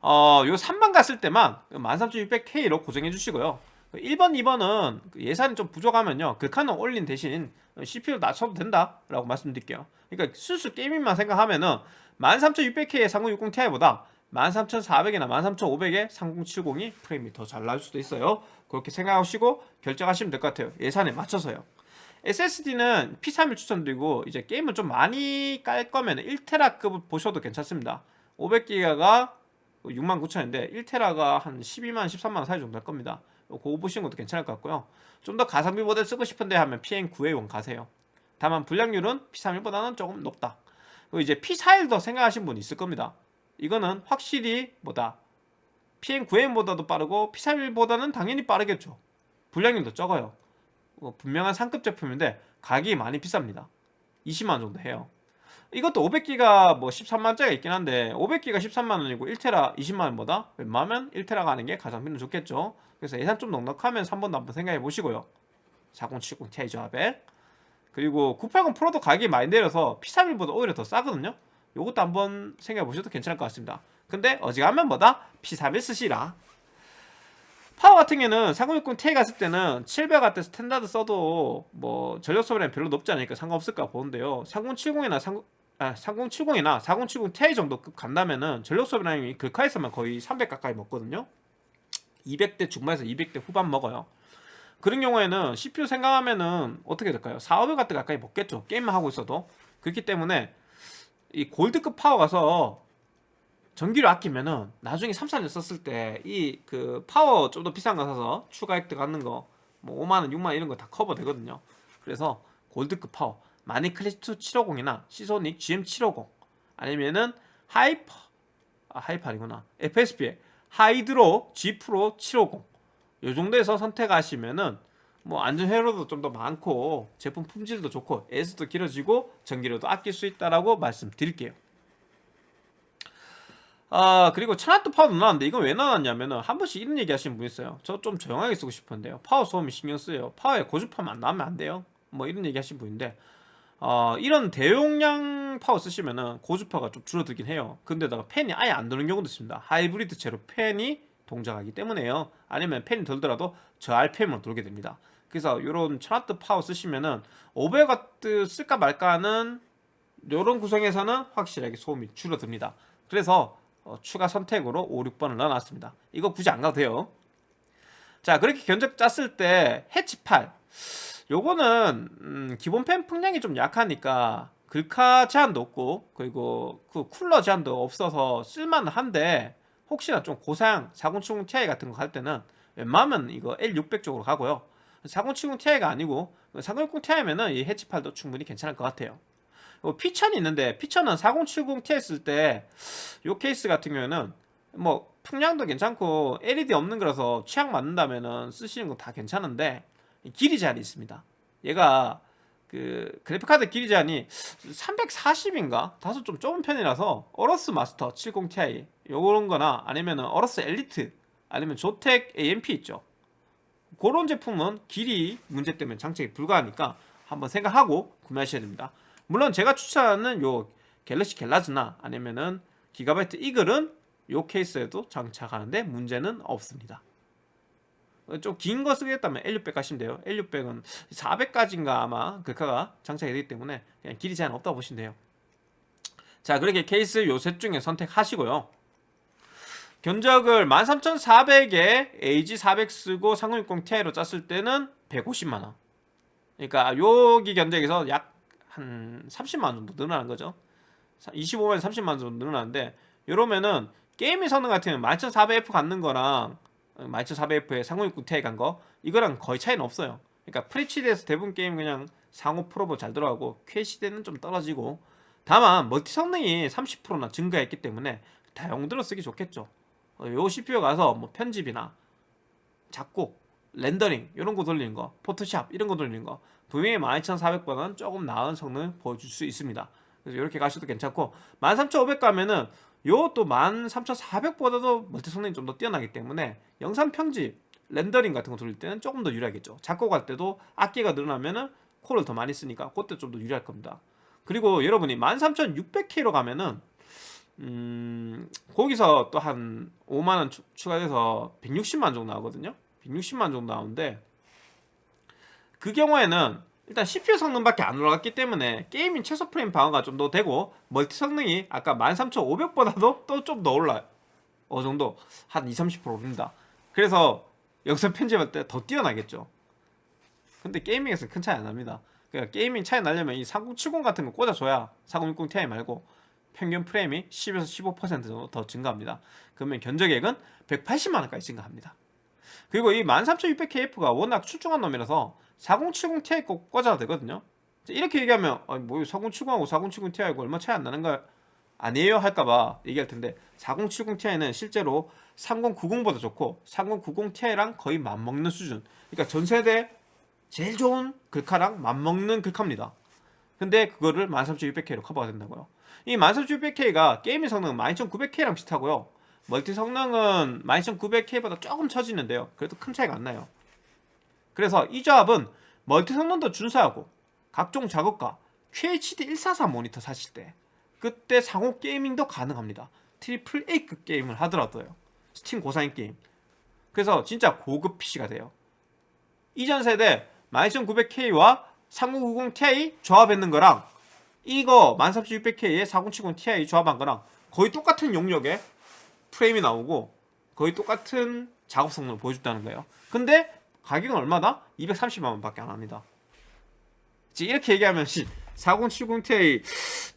Speaker 1: 어, 요 3번 갔을 때만 13600K로 고정해 주시고요. 1번, 2번은 예산이 좀 부족하면요. 극한은 올린 대신 CPU 낮춰도 된다라고 말씀드릴게요. 그러니까 순수 게이밍만 생각하면은 13600K의 3060 Ti보다 13400이나 13500의 3070이 프레임이 더 잘 나올 수도 있어요. 그렇게 생각하시고 결정하시면 될 것 같아요. 예산에 맞춰서요. SSD는 P31 추천드리고 이제 게임을 좀 많이 깔 거면 1테라급을 보셔도 괜찮습니다. 500기가가 69,000원인데 1테라가 한 12만 13만 원 사이 정도 할 겁니다. 그거 보시는 것도 괜찮을 것 같고요. 좀 더 가성비 모델 쓰고 싶은데 하면 PN9A1 가세요. 다만 불량률은 P31보다는 조금 높다. 그리고 이제 P41도 생각하신 분 있을 겁니다. 이거는 확실히 뭐다 PN9M보다도 빠르고 P31보다는 당연히 빠르겠죠. 불량률도 적어요. 어, 분명한 상급 제품인데 가격이 많이 비쌉니다. 20만 정도 해요. 이것도 500기가 뭐 13만짜리가 있긴 한데 500기가 13만원이고 1테라 20만원보다 웬만하면 1테라 가는 게 가성비는 좋겠죠. 그래서 예산 좀 넉넉하면 3번도 한번 생각해 보시고요. 4070 Ti 조합에 그리고 980 프로도 가격이 많이 내려서 P31보다 오히려 더 싸거든요. 요것도 한번 생각해 보셔도 괜찮을 것 같습니다. 근데 어지간하면 뭐다? P31 쓰시라. 파워 같은 경우는 3060 Ti 갔을 때는 700W standard 써도 뭐 전력 소비량이 별로 높지 않으니까 상관없을까 보는데요. 3070이나 30, 아, 3070이나 4070 Ti 정도 급 간다면은 전력 소비량이 글카에서만 거의 300 가까이 먹거든요. 200대 중반에서 200대 후반 먹어요. 그런 경우에는 CPU 생각하면은 어떻게 될까요? 4, 500W 가까이 먹겠죠. 게임만 하고 있어도. 그렇기 때문에 이 골드급 파워 가서 전기를 아끼면은 나중에 3, 4년 썼을 때 이 그 파워 좀 더 비싼 거 사서 추가 획득 하는 거 뭐 5만원, 6만원 이런 거 다 커버 되거든요. 그래서 골드급 파워 마닉 클래식 750이나 시소닉 GM750 아니면은 하이퍼 아 하이퍼 아니구나 FSP의 하이드로 G 프로 750 요 정도에서 선택하시면은 뭐 안전 회로도 좀 더 많고 제품 품질도 좋고 AS도 길어지고 전기료도 아낄 수 있다라고 말씀드릴게요. 아 그리고 천와트 파워도 나왔는데 이건 왜 나왔냐면은 한 번씩 이런 얘기 하시는 분 있어요. 저 좀 조용하게 쓰고 싶은데요. 파워 소음이 신경 쓰여요. 파워에 고주파만 안 나오면 안 돼요. 뭐 이런 얘기 하시는 분인데 어, 이런 대용량 파워 쓰시면은 고주파가 좀 줄어들긴 해요. 근데다가 팬이 아예 안 도는 경우도 있습니다. 하이브리드 제로 팬이 동작하기 때문에요. 아니면 팬이 돌더라도 저 RPM으로 돌게 됩니다. 그래서 이런 1000W 파워 쓰시면은 500W 쓸까 말까 하는 이런 구성에서는 확실하게 소음이 줄어듭니다. 그래서 어, 추가 선택으로 5, 6번을 넣어놨습니다. 이거 굳이 안 가도 돼요. 자 그렇게 견적 짰을 때 해치 8 요거는 음, 기본 팬 풍량이 좀 약하니까 글카 제한도 없고 그리고 그 쿨러 제한도 없어서 쓸만한데 혹시나 좀 고사양 4070 Ti 같은 거갈 때는 웬만하면 이거 L600 쪽으로 가고요. 4070 Ti가 아니고 4060 Ti면은 이 해치팔도 충분히 괜찮을 것 같아요. 피천이 있는데 피천은 4070 Ti 쓸때이 케이스 같은 경우에는 뭐 풍량도 괜찮고 LED 없는 거라서 취향 맞는다면은 쓰시는 거 다 괜찮은데 길이 제한이 있습니다. 얘가 그 그래픽카드 길이 제한이 340인가? 다소 좀 좁은 편이라서 어러스 마스터 70ti 요런 거나 아니면 어러스 엘리트 아니면 조텍 AMP 있죠. 그런 제품은 길이 문제 때문에 장착이 불가하니까 한번 생각하고 구매하셔야 됩니다. 물론 제가 추천하는 요 갤럭시 갤라즈나 아니면은 기가바이트 이글은 요 케이스에도 장착하는데 문제는 없습니다. 좀 긴 거 쓰겠다면 L600 가시면 돼요. L600은 400까지인가 아마 글카가 장착이 되기 때문에 그냥 길이 제한 없다고 보시면 돼요. 자 그렇게 케이스 요셋 중에 선택하시고요. 견적을 13,400에 AG400 쓰고 3060 Ti로 짰을 때는 150만원. 그러니까 여기 견적에서 약 한 30만원 정도 늘어나는 거죠. 25만원 30만원 정도 늘어나는데 이러면은 게임의 성능 같은 경우는 11400F 갔는 거랑 12400F에 3060 Ti 간거 이거랑 거의 차이는 없어요. 그러니까 풀HD에서 대부분 게임 그냥 상옵 풀옵 잘 들어가고 QHD는 좀 떨어지고 다만 멀티 성능이 30%나 증가했기 때문에 다용도로 쓰기 좋겠죠. 어, 요 CPU 가서 뭐 편집이나 작곡, 렌더링 이런 거 돌리는 거, 포토샵 이런 거 돌리는 거 분명히 12400보다는 조금 나은 성능을 보여줄 수 있습니다. 그래서 이렇게 가셔도 괜찮고 13500 가면은 요 또 13400보다도 멀티 성능이 좀 더 뛰어나기 때문에 영상 편집, 렌더링 같은 거 돌릴 때는 조금 더 유리하겠죠. 작곡할 때도 악기가 늘어나면은 코를 더 많이 쓰니까 그때 좀 더 유리할 겁니다. 그리고 여러분이 13600K로 가면은 음, 거기서 또 한 5만원 추가돼서 160만 정도 나오거든요. 160만 정도 나오는데 그 경우에는 일단 CPU 성능밖에 안 올라갔기 때문에 gaming 최소 프레임 방어가 좀 더 되고 멀티 성능이 아까 13500보다도 또 좀 더 올라요. 어느 정도 한 20, 30% 오릅니다. 그래서 영상 편집할 때 더 뛰어나겠죠. 근데 gaming에서 큰 차이 안 납니다. 그러니까 gaming 차이 나려면 이 3070 같은 거 꽂아줘야 4060 Ti 말고 평균 프레임이 10에서 15% 정도 더 증가합니다. 그러면 견적액은 180만원까지 증가합니다. 그리고 이 13600KF가 워낙 출중한 놈이라서 4070 Ti 꼭 꽂아도 되거든요. 이렇게 얘기하면 아니 뭐 4070하고 4070 Ti하고 얼마 차이 안 나는 거 아니에요 할까봐 얘기할 텐데 4070 Ti는 실제로 3090보다 좋고 3090 Ti랑 거의 맞먹는 수준. 그러니까 전 세대 제일 좋은 글카랑 맞먹는 글카입니다. 근데 그거를 13600K로 커버가 된다고요. 이 13600K가 게임의 성능은 12900K랑 비슷하고요. 멀티 성능은 12900K보다 조금 처지는데요. 그래도 큰 차이가 안 나요. 그래서 이 조합은 멀티 성능도 준수하고 각종 작업과 QHD 144 모니터 사실 때 그때 상옵 gaming도 가능합니다. triple A급 게임을 하더라도요. 스팀 고사양 게임. 그래서 진짜 고급 PC가 돼요. 이전 세대 12900K와 3090 Ti 조합했는 거랑 이거 13600K에 4070 Ti 조합한 거랑 거의 똑같은 용력에 프레임이 나오고 거의 똑같은 작업 성능을 보여줬다는 거예요. 근데 가격은 얼마다? 230만원 밖에 안 합니다. 이렇게 얘기하면 4070 Ti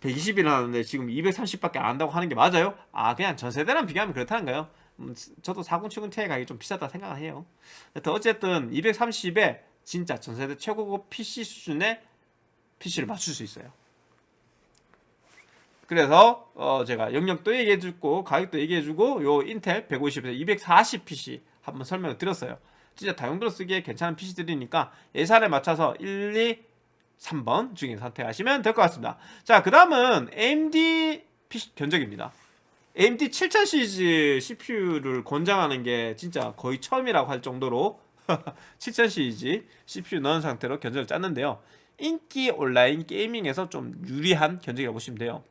Speaker 1: 120이 나왔는데 지금 230밖에 안 한다고 하는 게 맞아요? 아 그냥 전 세대랑 비교하면 그렇다는 거예요. 음, 저도 4070 Ti 가격이 좀 비싸다 생각해요. 어쨌든 230에 진짜 전 세대 최고급 PC 수준의 PC를 맞출 수 있어요. 그래서 어 제가 영역도 얘기해주고 가격도 얘기해주고 요 인텔 150에서 240 PC 한번 설명을 드렸어요. 진짜 다용도로 쓰기에 괜찮은 PC들이니까 예산에 맞춰서 1, 2, 3번 중에 선택하시면 될 것 같습니다. 자, 그 다음은 AMD PC 견적입니다. AMD 7000 시리즈 CPU를 권장하는 게 진짜 거의 처음이라고 할 정도로 7000 시리즈 CPU 넣은 상태로 견적을 짰는데요. 인기 온라인 gaming에서 좀 유리한 견적이라고 보시면 돼요.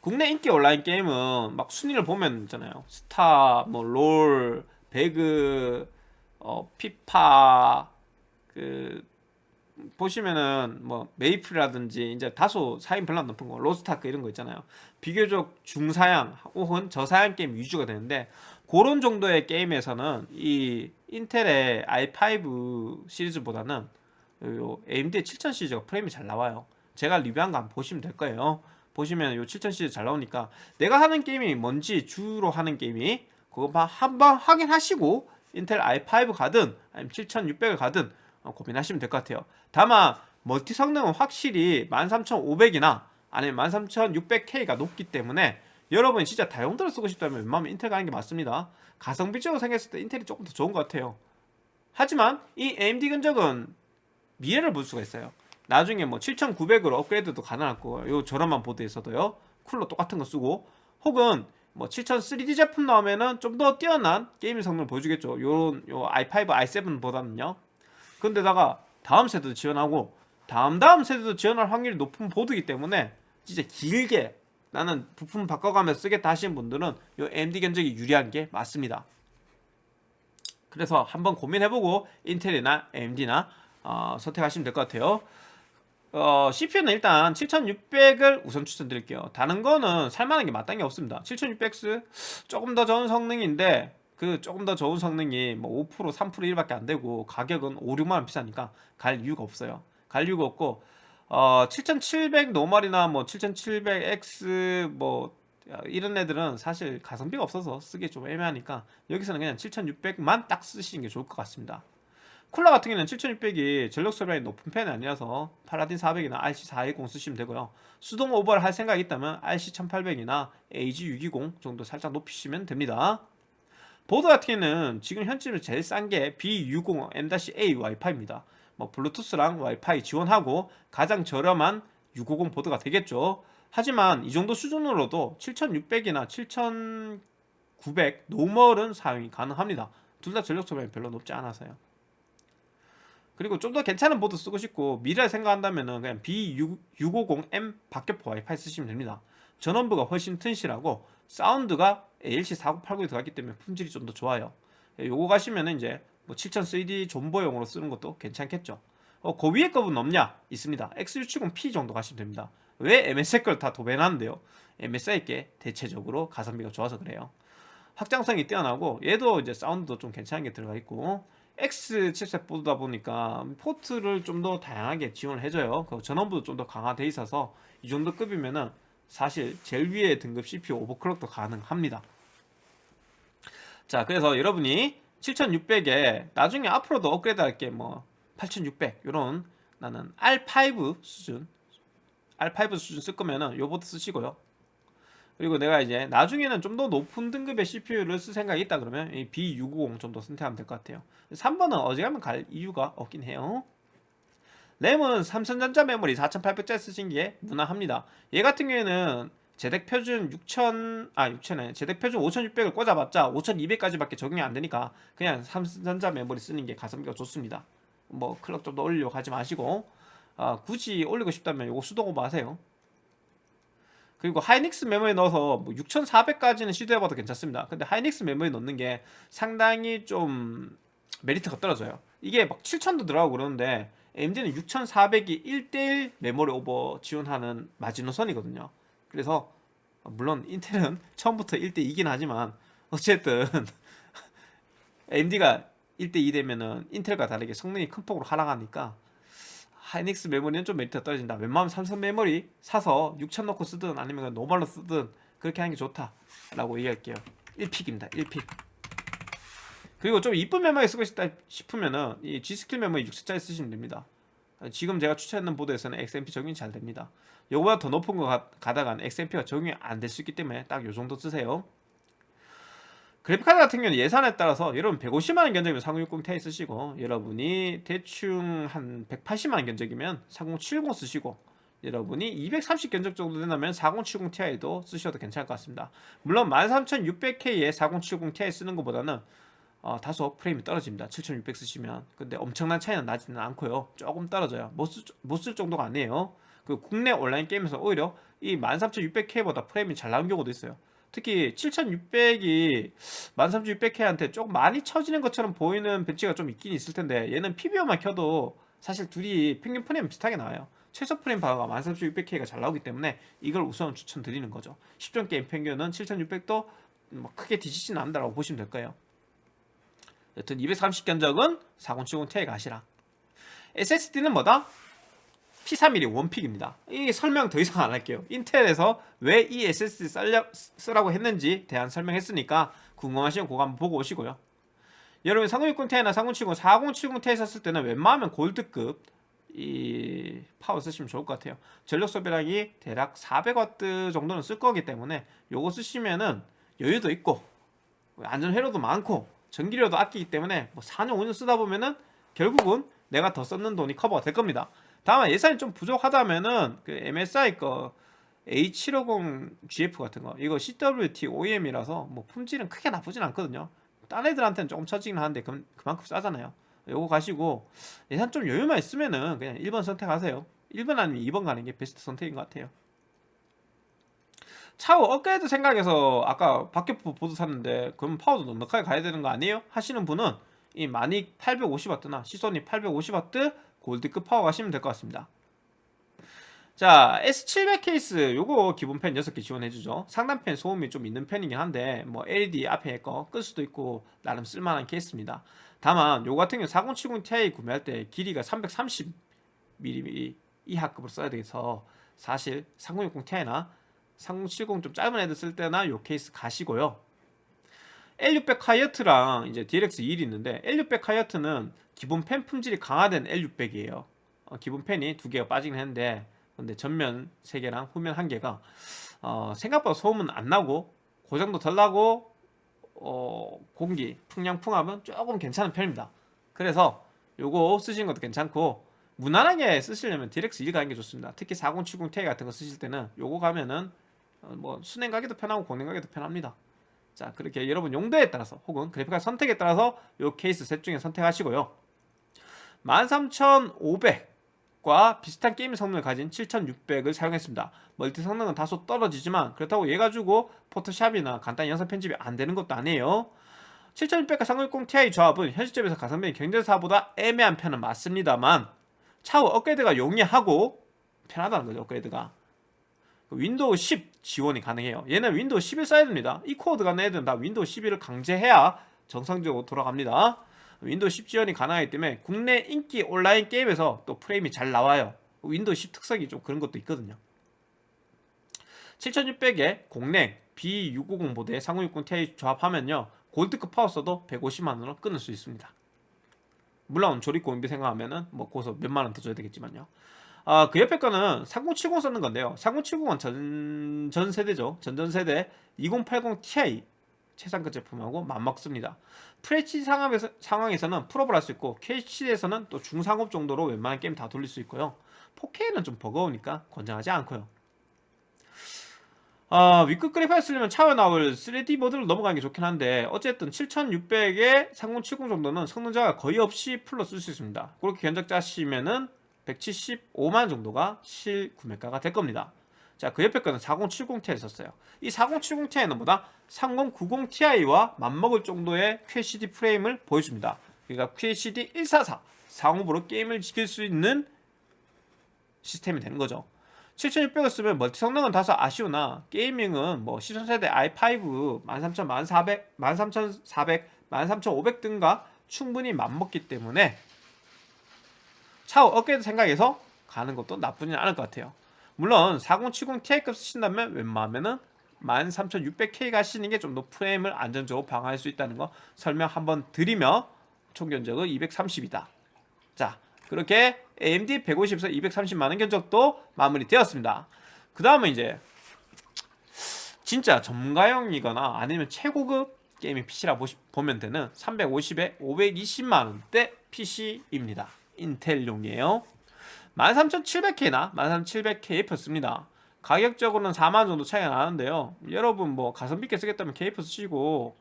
Speaker 1: 국내 인기 온라인 게임은 막 순위를 보면 있잖아요. 스타, 뭐 롤, 배그, 어 피파 그 보시면은 뭐 메이플이라든지 이제 다소 사양 별로 높은 거 로스타크 이런 거 있잖아요. 비교적 중사양 혹은 저사양 게임 위주가 되는데 그런 정도의 게임에서는 이 인텔의 i5 시리즈보다는 요 AMD 7000 시리즈가 프레임이 잘 나와요. 제가 리뷰한 거 한번 보시면 될 거예요. 보시면 요 7000 시리즈 잘 나오니까 내가 하는 게임이 뭔지 주로 하는 게임이 그거 한번 확인하시고 인텔 i5 가든 아니면 7600을 가든 어, 고민하시면 될 것 같아요. 다만 멀티 성능은 확실히 13500이나 아니면 13600K가 높기 때문에 여러분이 진짜 다용도로 쓰고 싶다면 웬만하면 인텔 가는 게 맞습니다. 가성비적으로 생겼을 때 인텔이 조금 더 좋은 것 같아요. 하지만 이 AMD 근적은 미래를 볼 수가 있어요. 나중에 뭐 7900으로 업그레이드도 가능할 거예요. 저렴한 보드에서도요. 쿨러 똑같은 거 쓰고 혹은 뭐 7000 3D 제품 나오면은 좀 더 뛰어난 게임 성능을 보여주겠죠. 요런 요 i5, i7보다는요. 근데다가 다음 세대도 지원하고 다음 다음 세대도 지원할 확률이 높은 보드이기 때문에 진짜 길게 나는 부품 바꿔가면서 쓰겠다 하시는 분들은 요 AMD 견적이 유리한 게 맞습니다. 그래서 한번 고민해보고 인텔이나 AMD나 어, 선택하시면 될 것 같아요. 어, CPU는 일단 7600을 우선 추천드릴게요. 다른 거는 살만한 게 마땅히 없습니다. 7600X 조금 더 좋은 성능인데 그 조금 더 좋은 성능이 뭐 5% 3% 1밖에 안 되고 가격은 5, 6만 원 비싸니까 갈 이유가 없어요. 갈 이유가 없고 어, 7700 normal이나 뭐 7700X 뭐 이런 애들은 사실 가성비가 없어서 쓰기 좀 애매하니까 여기서는 그냥 7600만 딱 쓰시는 게 좋을 것 같습니다. 쿨러 같은 경우는 7600이 전력 소비량이 높은 편이 아니라서 팔라딘 400이나 RC410 쓰시면 되고요. 수동 오버를 할 생각이 있다면 RC1800이나 AG620 정도 살짝 높이시면 됩니다. 보드 같은 경우는 지금 현재로 제일 싼 게 B650 M-A 와이파이입니다. 뭐 블루투스랑 와이파이 지원하고 가장 저렴한 650 보드가 되겠죠. 하지만 이 정도 수준으로도 7600이나 7900 normal은 사용이 가능합니다. 둘 다 전력 소비량이 별로 높지 않아서요. 그리고 좀 더 괜찮은 보드 쓰고 싶고 미래를 생각한다면 그냥 B650M 박격포 와이파이 쓰시면 됩니다. 전원부가 훨씬 튼실하고 사운드가 ALC4080이 들어갔기 때문에 품질이 좀 더 좋아요. 예, 요거 가시면 이제 뭐 7000CD 존버용으로 쓰는 것도 괜찮겠죠. 어, 그 위에 거는 없냐? 있습니다. X670P 정도 가시면 됩니다. 왜 MSI 걸 다 도배하는데요? MSI께 대체적으로 가성비가 좋아서 그래요. 확장성이 뛰어나고 얘도 이제 사운드도 좀 괜찮은 게 들어가 있고 X 칩셋 보다 보니까 포트를 좀 더 다양하게 지원을 해줘요. 그 전원부도 좀 더 강화돼 있어서 이 정도 급이면은 사실 제일 위에 등급 CPU 오버클럭도 가능합니다. 자, 그래서 여러분이 7600에 나중에 앞으로도 업그레이드 할게 뭐 8600 이런 나는 R5 수준 R5 수준 쓸 거면은 요 보드 쓰시고요. 그리고 내가 이제 나중에는 좀 더 높은 등급의 CPU를 쓸 생각이 있다 그러면 이 B650 좀 더 선택하면 될 것 같아요. 3번은 어지간하면 갈 이유가 없긴 해요. 램은 삼성전자 메모리 4800짜리 쓰신 게 무난합니다. 얘 같은 경우에는 JEDEC 표준 6000, 아 6000에 JEDEC 표준 5600을 꽂아봤자 5200까지 밖에 적용이 안 되니까 그냥 삼성전자 메모리 쓰는 게 가성비가 좋습니다. 뭐 clock 좀 더 올리려고 하지 마시고 아, 굳이 올리고 싶다면 이거 수동 오버 하세요 그리고 하이닉스 메모리 넣어서 뭐 6400까지는 시도해봐도 괜찮습니다. 근데 하이닉스 메모리 넣는 게 상당히 좀 메리트가 떨어져요. 이게 막 7000도 들어가고 그러는데 AMD는 6400이 1대1 메모리 오버 지원하는 마지노선이거든요. 그래서 물론 인텔은 처음부터 1대2긴 하지만 어쨌든 AMD가 1대2 되면은 인텔과 다르게 성능이 큰 폭으로 하락하니까 하이닉스 메모리는 좀 메리트가 떨어진다. 웬만하면 삼성 메모리 사서 6000 넣고 쓰든 아니면 normal로 쓰든 그렇게 하는 게 좋다 라고 얘기할게요. 1pick입니다. 1pick. 그리고 좀 이쁜 메모리 쓰고 싶다 싶으면은 이 G스킬 메모리 6000짜리 쓰시면 됩니다. 지금 제가 추천했는 보드에서는 XMP 적용이 잘 됩니다. 요거보다 더 높은 거 가, 가다간 XMP가 적용이 안 될 수 있기 때문에 딱 요 정도 쓰세요 그래픽카드 같은 경우는 예산에 따라서 여러분 150만원 견적이면 3060 Ti 쓰시고 여러분이 대충 한 180만원 견적이면 3070 쓰시고 여러분이 230 견적 정도 된다면 4070 Ti도 쓰셔도 괜찮을 것 같습니다. 물론 13600K에 4070 Ti 쓰는 것보다는 어, 다소 프레임이 떨어집니다. 7600 쓰시면. 근데 엄청난 차이는 나지는 않고요. 조금 떨어져요. 못 쓸 정도가 아니에요. 그 국내 온라인 게임에서 오히려 이 13600K보다 프레임이 잘 나온 경우도 있어요 특히 7600이 13600K한테 조금 많이 처지는 것처럼 보이는 벤치가 좀 있긴 있을 텐데 얘는 PBO만 켜도 사실 둘이 평균 프레임 비슷하게 나와요. 최소 프레임 방어가 13600K가 잘 나오기 때문에 이걸 우선 추천드리는 거죠. 10종 게임 평균은 7600도 뭐 크게 뒤지지는 않는다고 보시면 될 거예요. 여튼 230 견적은 4070 Ti 가시라. SSD는 뭐다? P31이 원픽입니다. 이 설명 더 이상 안 할게요. 인텔에서 왜 이 SSD 쌀려, 쓰라고 했는지 대한 설명했으니까 궁금하시면 그거 한번 보고 오시고요. 여러분 3060 Ti나 3070, 4070 Ti 썼을 때는 웬만하면 골드급 이 파워 쓰시면 좋을 것 같아요. 전력 소비량이 대략 400W 정도는 쓸 거기 때문에 요거 쓰시면은 여유도 있고 안전 회로도 많고 전기료도 아끼기 때문에 뭐 4년 5년 쓰다 보면은 결국은 내가 더 썼는 돈이 커버가 될 겁니다. 다만 예산이 좀 부족하다면은 그 MSI 거 A750GF 같은 거 이거 CWT OEM이라서 뭐 품질은 크게 나쁘진 않거든요. 딴 애들한테는 조금 처지긴 하는데 그, 그만큼 싸잖아요. 요거 가시고 예산 좀 여유만 있으면은 그냥 1번 선택하세요. 1번 아니면 2번 가는 게 베스트 선택인 것 같아요. 차후 업그레이드 생각해서 아까 박격포 보드 샀는데 그럼 파워도 넉넉하게 가야 되는 거 아니에요? 하시는 분은 이 마닉 850W나 시소닉 850W 골드급 파워 가시면 될 것 같습니다. 자 S700 케이스 요거 기본 팬 6개 지원해주죠. 상단팬 소음이 좀 있는 편이긴 한데 뭐 LED 앞에 거 끌 수도 있고 나름 쓸만한 케이스입니다. 다만 요 같은 경우 4070 Ti 구매할 때 길이가 330mm 이하급으로 써야 돼서 사실 3060 Ti나 3070 좀 짧은 애들 쓸 때나 요 케이스 가시고요 L600 하이어트랑 이제 DLX 2이 있는데 L600 하이어트는 기본 팬 품질이 강화된 L600이에요. 어, 기본 팬이 두 개가 빠지긴 했는데 근데 전면 3개랑 후면 1개가 어, 생각보다 소음은 안 나고 고장도 덜 나고 어, 공기 풍량 풍압은 조금 괜찮은 편입니다. 그래서 요거 쓰시는 것도 괜찮고 무난하게 쓰시려면 DLX 1 가는 게 좋습니다. 특히 4070 Ti 같은 거 쓰실 때는 요거 가면은 어, 뭐 수랭 가기도 편하고 공랭 가기도 편합니다 자 그렇게 여러분 용도에 따라서 혹은 그래픽카드 선택에 따라서 요 케이스 셋 중에 선택하시고요 13500과 비슷한 게임 성능을 가진 7600을 사용했습니다. 멀티 성능은 다소 떨어지지만 그렇다고 얘 가지고 포토샵이나 간단히 영상 편집이 안 되는 것도 아니에요. 7600과 3060 Ti 조합은 현 시점에서 가성비 경쟁사보다 애매한 편은 맞습니다만 차후 업그레이드가 용이하고 편하다는 거죠 업그레이드가 윈도우 10 지원이 가능해요. 얘는 윈도우 11 써야 됩니다. E코어 가는 애들은 다 윈도우 11을 강제해야 정상적으로 돌아갑니다. 윈도우 10 지원이 가능하기 때문에 국내 인기 온라인 게임에서 또 프레임이 잘 나와요. 윈도우 10 특성이 좀 그런 것도 있거든요. 7600에 공랭 B650 보드에 3060 Ti 조합하면요. 골드급 파워 써도 150만원으로 끊을 수 있습니다. 물론 조립 공비 생각하면은 뭐 거기서 몇만원 더 줘야 되겠지만요 아, 그 옆에 거는 3070 썼는 건데요 3070은 전, 전 세대죠 전전 세대 2080 Ti 최상급 제품하고 맞먹습니다. FHD 상황에서, 상황에서는 풀옵을 할 수 있고 QHD에서는 또 중상옵 정도로 웬만한 게임 다 돌릴 수 있고요. 4K는 좀 버거우니까 권장하지 않고요. 아, 위급 그래픽을 쓰려면 차후에 나올 3D 모드를 넘어가는 게 좋긴 한데 어쨌든 7600에 3070 정도는 성능자가 거의 없이 풀로 쓸 수 있습니다. 그렇게 견적 짜시면은 175만 정도가 실구매가가 될 겁니다. 자, 그 옆에 거는 4070ti를 썼어요. 이 4070ti는 보다 3090ti와 맞먹을 정도의 QHD 프레임을 보여줍니다. 그러니까 QHD 144 상업으로 게임을 지킬 수 있는 시스템이 되는 거죠. 7600을 쓰면 멀티 성능은 다소 아쉬우나 게이밍은 뭐 시선세대 i5 13000, 1400, 13400, 13500 등과 충분히 맞먹기 때문에 차후 업그레이드 생각해서 가는 것도 나쁘진 않을 것 같아요. 물론 4070 Ti급 쓰신다면 웬만하면은 13600K 가시는 게 좀 더 프레임을 안전적으로 방어할 수 있다는 거 설명 한번 드리며 총 견적은 230이다. 자, 그렇게 AMD 150에서 230만원 견적도 마무리되었습니다. 그 다음은 이제 진짜 전문가용이거나 아니면 최고급 게이밍 PC라 보면 되는 350에 520만원대 PC입니다. 인텔용이에요. 13700K나 13700K 폈습니다. 가격적으로는 4만원 정도 차이가 나는데요. 여러분 뭐 가성비 있게 쓰겠다면 KF 쓰시고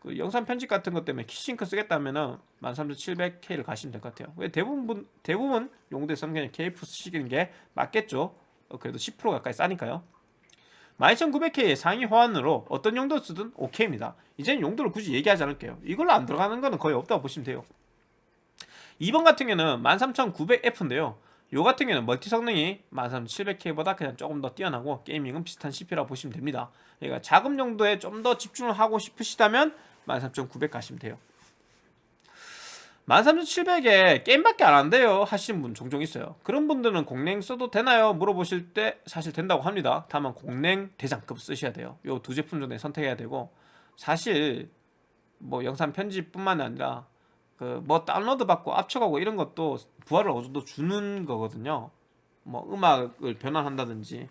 Speaker 1: 그 영상 편집 같은 것 때문에 키싱크 쓰겠다면은 13700K를 가시면 될 것 같아요. 왜 대부분 대부분 용도에서는 그냥 KF 쓰시는 게 맞겠죠. 어, 그래도 10% 가까이 싸니까요. 12900K의 상위 호환으로 어떤 용도 쓰든 오케이입니다. 이제는 용도를 굳이 얘기하지 않을게요. 이걸로 안 들어가는 거는 거의 없다고 보시면 돼요. 2번 같은 경우는 13900F인데요. 요 같은 경우는 멀티 성능이 13700K보다 그냥 조금 더 뛰어나고 게이밍은 비슷한 CPU라고 보시면 됩니다. 그러니까 자금 용도에 좀 더 집중을 하고 싶으시다면 13900 가시면 돼요. 13700에 게임밖에 안 한대요 하시는 분 종종 있어요 그런 분들은 공랭 써도 되나요? 물어보실 때 사실 된다고 합니다 다만 공랭 대장급 쓰셔야 돼요 요 두 제품 중에 선택해야 되고 사실 뭐 영상 편집뿐만 아니라 그 뭐 다운로드 받고 압축하고 이런 것도 부하를 어느 정도 주는 거거든요. 뭐 음악을 변환한다든지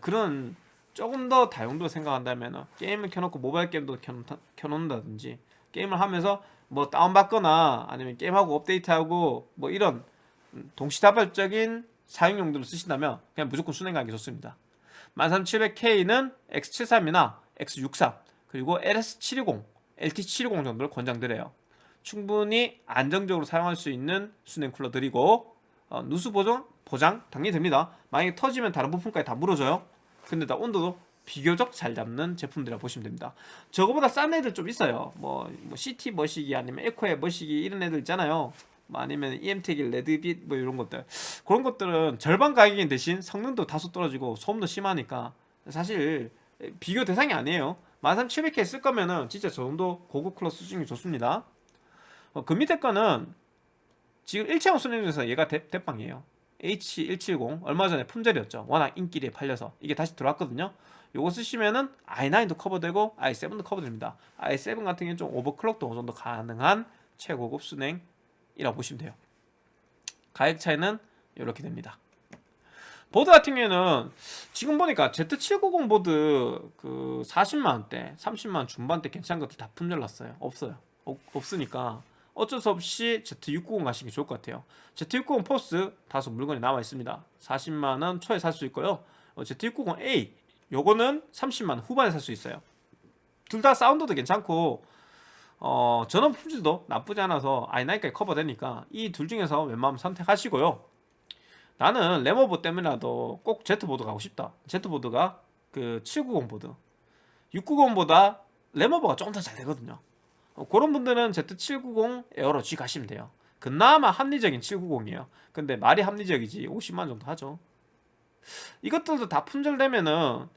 Speaker 1: 그런 조금 더 다용도 생각한다면 게임을 켜놓고 모바일 게임도 켜놓는다든지 게임을 하면서 뭐 다운받거나 아니면 게임하고 업데이트하고 뭐 이런 동시다발적인 사용 용도로 쓰신다면 그냥 무조건 순행 가기 좋습니다. 13700K는 X73이나 X63 그리고 LS720, LT720 정도를 권장드려요. 충분히 안정적으로 사용할 수 있는 수냉 쿨러 드리고 어, 누수 보정 보장 당연히 됩니다 만약에 터지면 다른 부품까지 다 물어줘요 근데 다 온도도 비교적 잘 잡는 제품들이라 보시면 됩니다. 저거보다 싼 애들 좀 있어요. 뭐, 뭐 CT 머시기 아니면 에코의 머시기 이런 애들 있잖아요. 뭐 아니면 EMT기 레드빛 뭐 이런 것들 그런 것들은 절반 가격인 대신 성능도 다소 떨어지고 소음도 심하니까 사실 비교 대상이 아니에요 13700K 쓸 거면은 진짜 저 정도 고급 클래스 수준이 좋습니다 어, 그 밑에 거는 지금 일체형 수랭 중에서 얘가 대, 대빵이에요. H170 얼마 전에 품절이었죠. 워낙 인기리에 팔려서. 이게 다시 들어왔거든요. 요거 쓰시면은 i9도 커버되고 i7도 커버됩니다. I7 같은 경우는 좀 오버클럭도 어느 정도 가능한 최고급 수랭이라고 보시면 돼요. 가격 차이는 이렇게 됩니다. 보드 같은 경우에는 지금 보니까 Z790 보드 그 40만원대 30만원 중반대 괜찮은 것들 다 품절 났어요. 없어요. 없, 없으니까 어쩔 수 없이 Z690 가시는 게 좋을 것 같아요. Z690 Force 다소 물건이 남아 있습니다. 40만원 초에 살 수 있고요. 어, Z690A 요거는 30만원 후반에 살 수 있어요. 둘 다 사운드도 괜찮고 어, 전원 품질도 나쁘지 않아서 i9까지 커버되니까 이 둘 중에서 웬만하면 선택하시고요. 나는 램 오버 때문에라도 꼭 Z보드 가고 싶다. Z보드가 그 790 보드. 690보다 램 오버가 조금 더 잘 되거든요. 어, 그런 분들은 Z790 에어로 G 가시면 돼요. 그나마 합리적인 790이에요. 근데 말이 합리적이지 50만 정도 하죠. 이것들도 다 품절되면은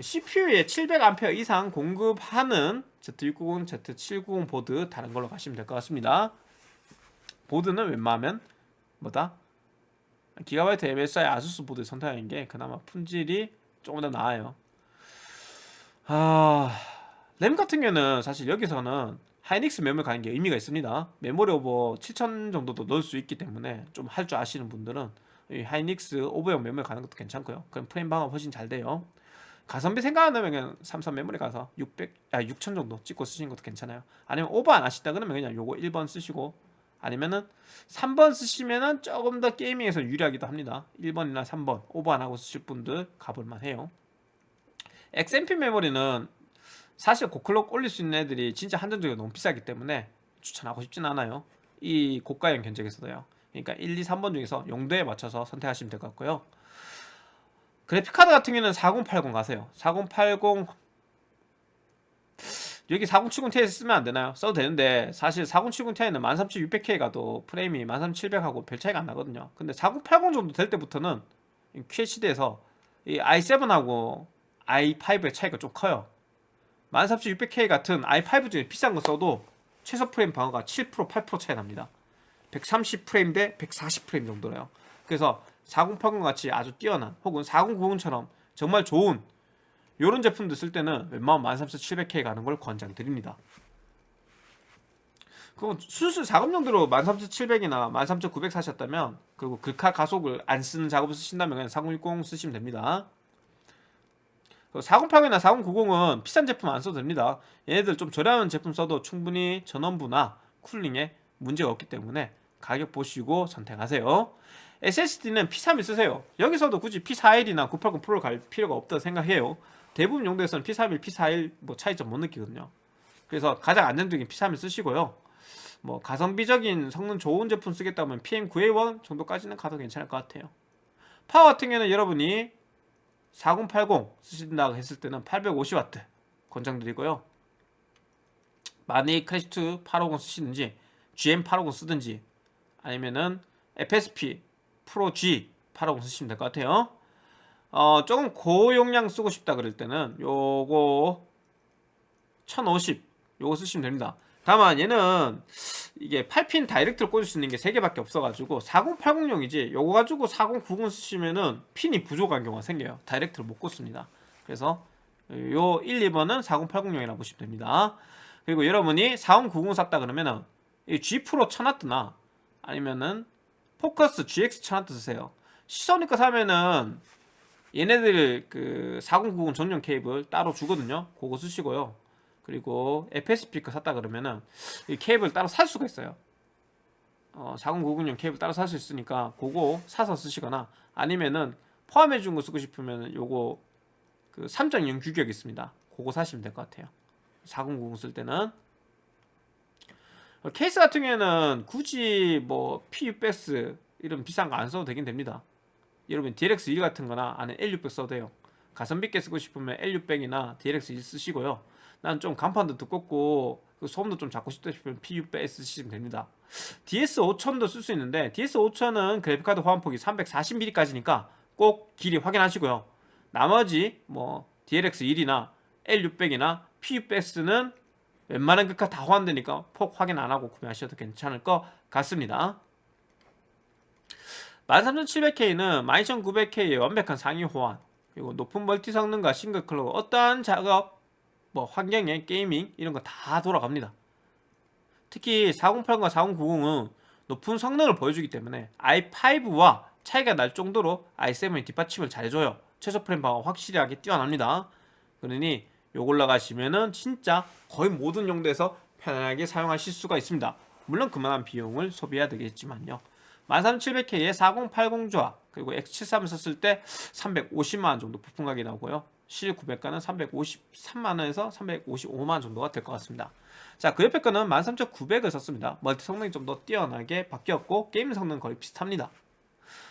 Speaker 1: CPU에 700A 이상 공급하는 Z690, Z790 보드 다른 걸로 가시면 될 것 같습니다. 보드는 웬만하면 뭐다? 기가바이트 MSI 아수스 보드 선택하는 게 그나마 품질이 조금 더 나아요. 아... 램 같은 경우는 사실 여기서는 하이닉스 메모리 가는 게 의미가 있습니다. 메모리 오버 7000 정도도 넣을 수 있기 때문에 좀 할 줄 아시는 분들은 이 하이닉스 오버형 메모리 가는 것도 괜찮고요. 그럼 프레임 방어 훨씬 잘 돼요. 가성비 생각 안 하면 그냥 삼성 메모리 가서 600, 아6000 정도 찍고 쓰시는 것도 괜찮아요. 아니면 오버 안 하시다 그러면 그냥 요거 1번 쓰시고 아니면은 3번 쓰시면은 조금 더 게이밍에서 유리하기도 합니다. 1번이나 3번 오버 안 하고 쓰실 분들 가볼만 해요. XMP 메모리는 사실 고클럭 올릴 수 있는 애들이 진짜 한정적으로 너무 비싸기 때문에 추천하고 싶진 않아요. 이 고가형 견적에서도요. 그러니까 1, 2, 3번 중에서 용도에 맞춰서 선택하시면 될 것 같고요. 그래픽카드 같은 경우는 4080 가세요. 4080 여기 4070ti 쓰면 안 되나요? 써도 되는데 사실 4070ti는 13600K 가도 프레임이 13700하고 별 차이가 안 나거든요. 근데 4080 정도 될 때부터는 QHD에서 이 i7하고 i5의 차이가 좀 커요 13600K 같은 i5 중에 비싼 거 써도 최소 프레임 방어가 7% 8% 차이 납니다. 130프레임 대 140프레임 정도래요. 그래서 4080 같이 아주 뛰어난 혹은 4090처럼 정말 좋은 이런 제품들 쓸 때는 웬만하면 13700K 가는 걸 권장드립니다. 그럼 순수 작업 용도로 13700이나 13900 사셨다면 그리고 글카 가속을 안 쓰는 작업을 쓰신다면 그냥 4060 쓰시면 됩니다 4080이나 4090은 비싼 제품 안 써도 됩니다. 얘네들 좀 저렴한 제품 써도 충분히 전원부나 쿨링에 문제가 없기 때문에 가격 보시고 선택하세요. SSD는 P31 쓰세요. 여기서도 굳이 P41이나 980 프로를 갈 필요가 없다고 생각해요. 대부분 용도에서는 P31, P41 뭐 차이점 못 느끼거든요. 그래서 가장 안정적인 P31 쓰시고요. 뭐 가성비적인 성능 좋은 제품 쓰겠다 면 PM9A1 정도까지는 가도 괜찮을 것 같아요. 파워 같은 경우는 여러분이 4080 쓰신다고 했을 때는 850W 권장드리고요. 마닉 클래식2 850 쓰시든지 GM850 쓰든지 아니면은 FSP 프로 G 850 쓰시면 될 것 같아요. 어, 조금 고용량 쓰고 싶다 그럴 때는 요거 1050 요거 쓰시면 됩니다 다만 얘는 이게 8핀 다이렉트로 꽂을 수 있는 게 3개밖에 없어가지고 4080용이지 요거 가지고 4090 쓰시면은 핀이 부족한 경우가 생겨요. 다이렉트로 못 꽂습니다. 그래서 요 1, 2번은 4080용이라고 보시면 됩니다. 그리고 여러분이 4090 샀다 그러면은 이 G 프로 1000W나 아니면은 포커스 GX 1000W 쓰세요. 시소니까 사면은 얘네들 그 4090 전용 케이블 따로 주거든요. 그거 쓰시고요 그리고 FS 스피커 샀다 그러면은 이 케이블 따로 살 수가 있어요. 어, 4090용 케이블 따로 살 수 있으니까 그거 사서 쓰시거나 아니면은 포함해 준 거 쓰고 싶으면 요거 그 3.0 규격 있습니다. 그거 사시면 될 것 같아요. 4090 쓸 때는. 어, 케이스 같은 경우에는 굳이 뭐 PUBS 이런 비싼 거 안 써도 되긴 됩니다. 여러분 DLX1 같은 거나 아니면 L600 써도 돼요. 가성비 있게 쓰고 싶으면 L600이나 DLX 1 쓰시고요. 난 좀 간판도 두껍고 그 소음도 좀 작고 싶다 싶으면 P600 쓰시면 됩니다. DS5000도 쓸 수 있는데 DS5000은 그래픽카드 호환폭이 340mm까지니까 꼭 길이 확인하시고요. 나머지 뭐 DLX 1이나 L600이나 P600S는 웬만한 극화 다 호환되니까 폭 확인 안 하고 구매하셔도 괜찮을 것 같습니다. 13700K는 12900K의 완벽한 상위 호환 그리고 높은 멀티 성능과 싱글 클럭 어떠한 작업 뭐 환경에 게이밍 이런 거 다 돌아갑니다. 특히 4080과 4090은 높은 성능을 보여주기 때문에 i5와 차이가 날 정도로 i7이 뒷받침을 잘해줘요. 최소 프레임 방어 확실하게 뛰어납니다. 그러니 요걸로 가시면은 진짜 거의 모든 용도에서 편안하게 사용하실 수가 있습니다. 물론 그만한 비용을 소비해야 되겠지만요. 13700K의 4080 조합 그리고 X73을 썼을 때 350만원 정도 부품 가격이 나오고요. 실 구매가는 353만원에서 355만원 정도가 될 것 같습니다. 자, 그 옆에 거는 13900을 썼습니다. 멀티 성능이 좀 더 뛰어나게 바뀌었고 게임 성능은 거의 비슷합니다.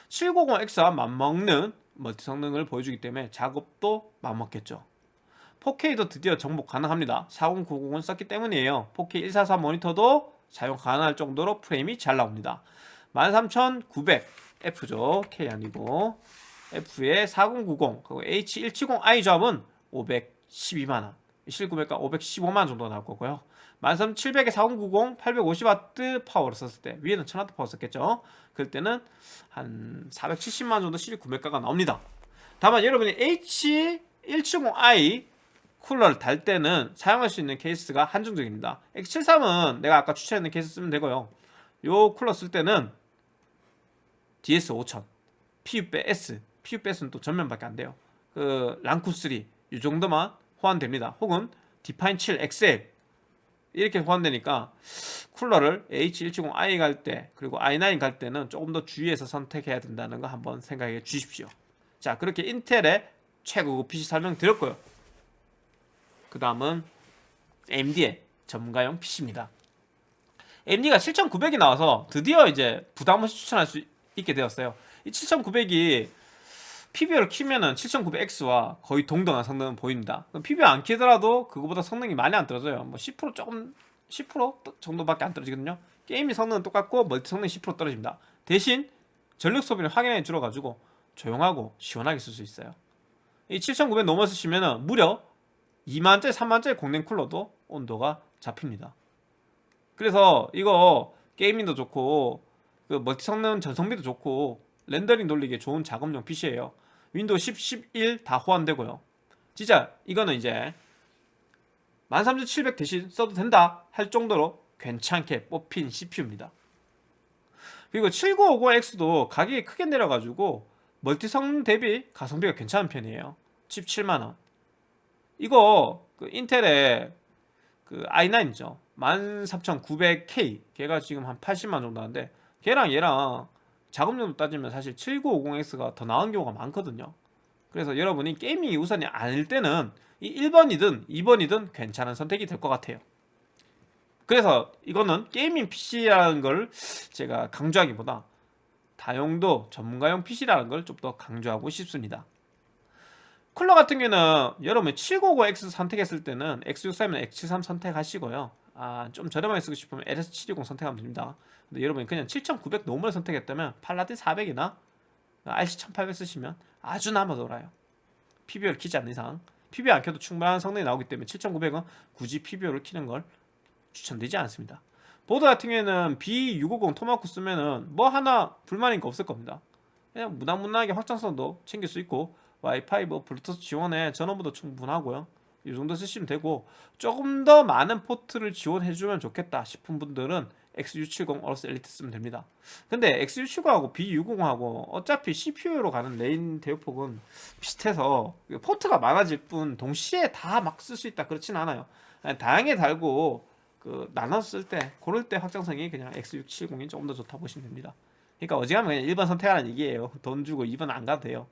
Speaker 1: 790X와 맞먹는 멀티 성능을 보여주기 때문에 작업도 맞먹겠죠. 4K도 드디어 정복 가능합니다. 4090은 썼기 때문이에요. 4K 144 모니터도 사용 가능할 정도로 프레임이 잘 나옵니다. 13900 F죠. K 아니고 F의 4090 그리고 H170i 조합은 512만원. 실구매가 515만원 정도 나올 거고요. 13700에 4090 850W 파워를 썼을 때 위에는 1000W 파워 썼겠죠? 그럴 때는 한 470만원 정도 실 구매가가 나옵니다. 다만 여러분이 H170i 쿨러를 달 때는 사용할 수 있는 케이스가 한정적입니다. X73은 내가 아까 추천했는 케이스 쓰면 되고요. 요 쿨러 쓸 때는 DS5000 PUBS PUBS는 또 전면밖에 안 돼요. 그 랑쿠3 이 정도만 호환됩니다. 혹은 디파인 7 XL 이렇게 호환되니까 쿨러를 H170i 갈 때 그리고 i9 갈 때는 조금 더 주의해서 선택해야 된다는 거 한번 생각해 주십시오. 자 그렇게 인텔의 최고급 PC 설명드렸고요. 그 다음은 AMD의 전문가용 PC입니다. AMD가 7900이 나와서 드디어 이제 부담 없이 추천할 수 있게 되었어요. 이 7900이 PBO를 키면은 7900X와 거의 동등한 성능은 보입니다. PBO 안 키더라도 그거보다 성능이 많이 안 떨어져요. 뭐 10% 조금 10% 정도밖에 안 떨어지거든요. 게임의 성능은 똑같고 멀티 성능이 10% 떨어집니다. 대신 전력 소비는 확연하게 줄어가지고 조용하고 시원하게 쓸 수 있어요. 이 7900 넘어 쓰시면은 무려 2만짜리 3만짜리 공랭 쿨러도 온도가 잡힙니다. 그래서 이거 게이밍도 좋고 그 멀티 성능 전성비도 좋고 렌더링 돌리기에 좋은 작업용 PC예요. 윈도우 10, 11 다 호환되고요. 진짜 이거는 이제 13700 대신 써도 된다 할 정도로 괜찮게 뽑힌 CPU입니다. 그리고 7950X도 가격이 크게 내려가지고 멀티 성능 대비 가성비가 괜찮은 편이에요. 77만원. 이거 그 인텔의 그 i9이죠. 13900K 걔가 지금 한 80만 정도 하는데 걔랑 얘랑 작업용도 따지면 사실 7950X가 더 나은 경우가 많거든요. 그래서 여러분이 게이밍이 우선이 아닐 때는 이 1번이든 2번이든 괜찮은 선택이 될 것 같아요. 그래서 이거는 게이밍 PC라는 걸 제가 강조하기보다 다용도 전문가용 PC라는 걸 좀 더 강조하고 싶습니다. 쿨러 같은 경우는 여러분 790X 선택했을 때는 X63이나 X73 선택하시고요 아, 좀 저렴하게 쓰고 싶으면 LS720 선택하면 됩니다. 근데 여러분이 그냥 7900 normal 선택했다면 Paladin 400이나 RC1800 쓰시면 아주 남아 돌아요. PBO를 키지 않는 이상. PBO 안 켜도 충분한 성능이 나오기 때문에 7900은 굳이 PBO를 키는 걸 추천드리지 않습니다. 보드 같은 경우에는 B650 Tomahawk 쓰면은 뭐 하나 불만인 거 없을 겁니다. 그냥 무난무난하게 확장성도 챙길 수 있고 와이파이 뭐 블루투스 지원에 전원부도 충분하고요 이 정도 쓰시면 되고 조금 더 많은 포트를 지원해주면 좋겠다 싶은 분들은 X670 AORUS Elite 쓰면 됩니다. 근데 X670하고 B650하고 어차피 CPU로 가는 lane 대역폭은 비슷해서 포트가 많아질 뿐 동시에 다 막 쓸 수 있다 그렇진 않아요. 다양하게 달고 그 나눠 쓸때 고를 때 확장성이 그냥 X670이 조금 더 좋다 보시면 됩니다. 그러니까 어지간하면 그냥 1번 선택하라는 얘기예요. 돈 주고 2번 안 가도 돼요.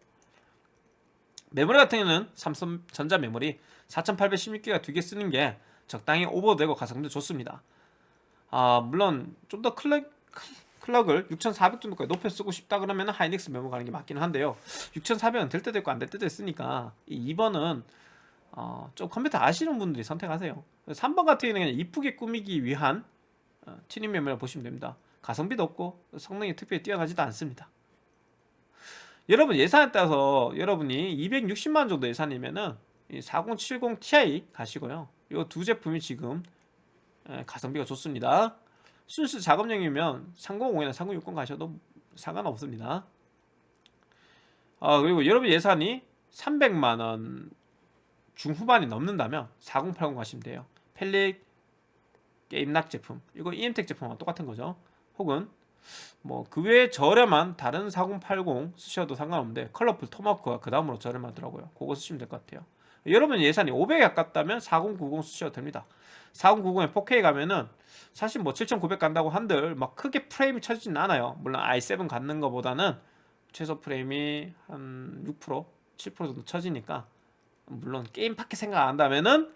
Speaker 1: 메모리 같은 경우는 삼성 전자 메모리 4816기가 두 개 쓰는 게 적당히 오버되고 가성비도 좋습니다. 아 물론 좀 더 클래 clock을 6400 정도까지 높여 쓰고 싶다 그러면 하이닉스 메모 가는 게 맞기는 한데요. 6400은 될 때도 있고 안 될 때도 있으니까 이 2번은 어, 좀 컴퓨터 아시는 분들이 선택하세요. 3번 같은 경우는 이쁘게 꾸미기 위한 어, 튜닝 메모를 보시면 됩니다. 가성비도 없고 성능이 특별히 뛰어나지도 않습니다. 여러분 예산에 따라서 여러분이 260만 정도 예산이면은 이 4070 Ti 가시고요. 이 두 제품이 지금 에, 가성비가 좋습니다. 순수 작업용이면 305이나 3060 가셔도 상관없습니다. 아 그리고 여러분 예산이 300만원 중후반이 넘는다면 4080 가시면 돼요. 펠릭 게임락 제품. 이거 EM텍 제품과 똑같은 거죠. 혹은 뭐 그 외에 저렴한 다른 4080 쓰셔도 상관없는데 컬러풀 토마호크가 그 다음으로 저렴하더라고요. 그거 쓰시면 될 것 같아요 여러분 예산이 500에 가깝다면 4090 쓰셔도 됩니다. 4090에 4K 가면은 사실 뭐 7900 간다고 한들 막 크게 프레임이 쳐지진 않아요. 물론 i7 갖는 것보다는 최소 프레임이 한 6% 7% 정도 쳐지니까 물론 게임 밖에 생각 안 한다면은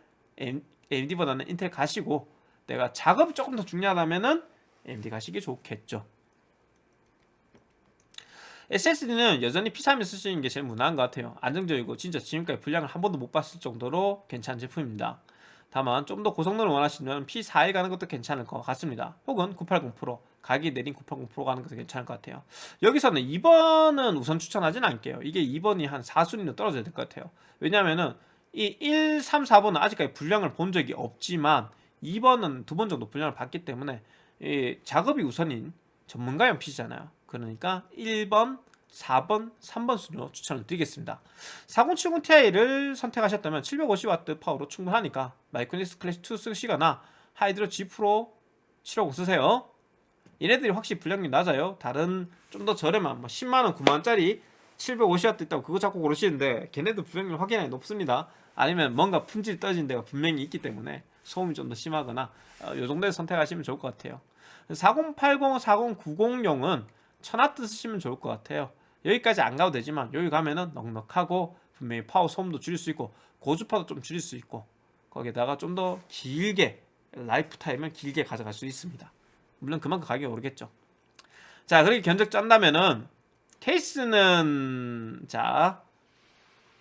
Speaker 1: AMD보다는 인텔 가시고 내가 작업이 조금 더 중요하다면은 AMD 가시기 좋겠죠 SSD는 여전히 P31 쓰시는 게 제일 무난한 것 같아요. 안정적이고 진짜 지금까지 분량을 한 번도 못 봤을 정도로 괜찮은 제품입니다. 다만 좀 더 고성능을 원하시면 P41 가는 것도 괜찮을 것 같습니다. 혹은 980 프로 가격이 내린 980 프로 가는 것도 괜찮을 것 같아요. 여기서는 2번은 우선 추천하진 않을게요. 이게 2번이 한 4순위로 떨어져야 될 것 같아요. 왜냐면은 이 1, 3, 4번은 아직까지 분량을 본 적이 없지만 2번은 두 번 정도 분량을 봤기 때문에 이 작업이 우선인 전문가용 PC잖아요 그러니까 1번, 4번, 3번 순으로 추천을 드리겠습니다. 4070 Ti를 선택하셨다면 750W 파워로 충분하니까 마이크로닉스 클래시 2 쓰시거나 Hydro G Pro 750 쓰세요. 얘네들이 확실히 불량이 낮아요. 다른 좀 더 저렴한 뭐 10만원 9만원짜리 750W 있다고 그거 자꾸 고르시는데 걔네도 불량이 확연하게 높습니다. 아니면 뭔가 품질 떨어진 데가 분명히 있기 때문에 소음이 좀 더 심하거나 어, 요 정도에 선택하시면 좋을 것 같아요. 4080, 4090용은 1000W 쓰시면 좋을 것 같아요. 여기까지 안 가도 되지만 여기 가면은 넉넉하고 분명히 파워 소음도 줄일 수 있고 고주파도 좀 줄일 수 있고 거기에다가 좀 더 길게 lifetime을 길게 가져갈 수 있습니다. 물론 그만큼 가격이 오르겠죠. 자 그렇게 견적 짠다면은 케이스는 자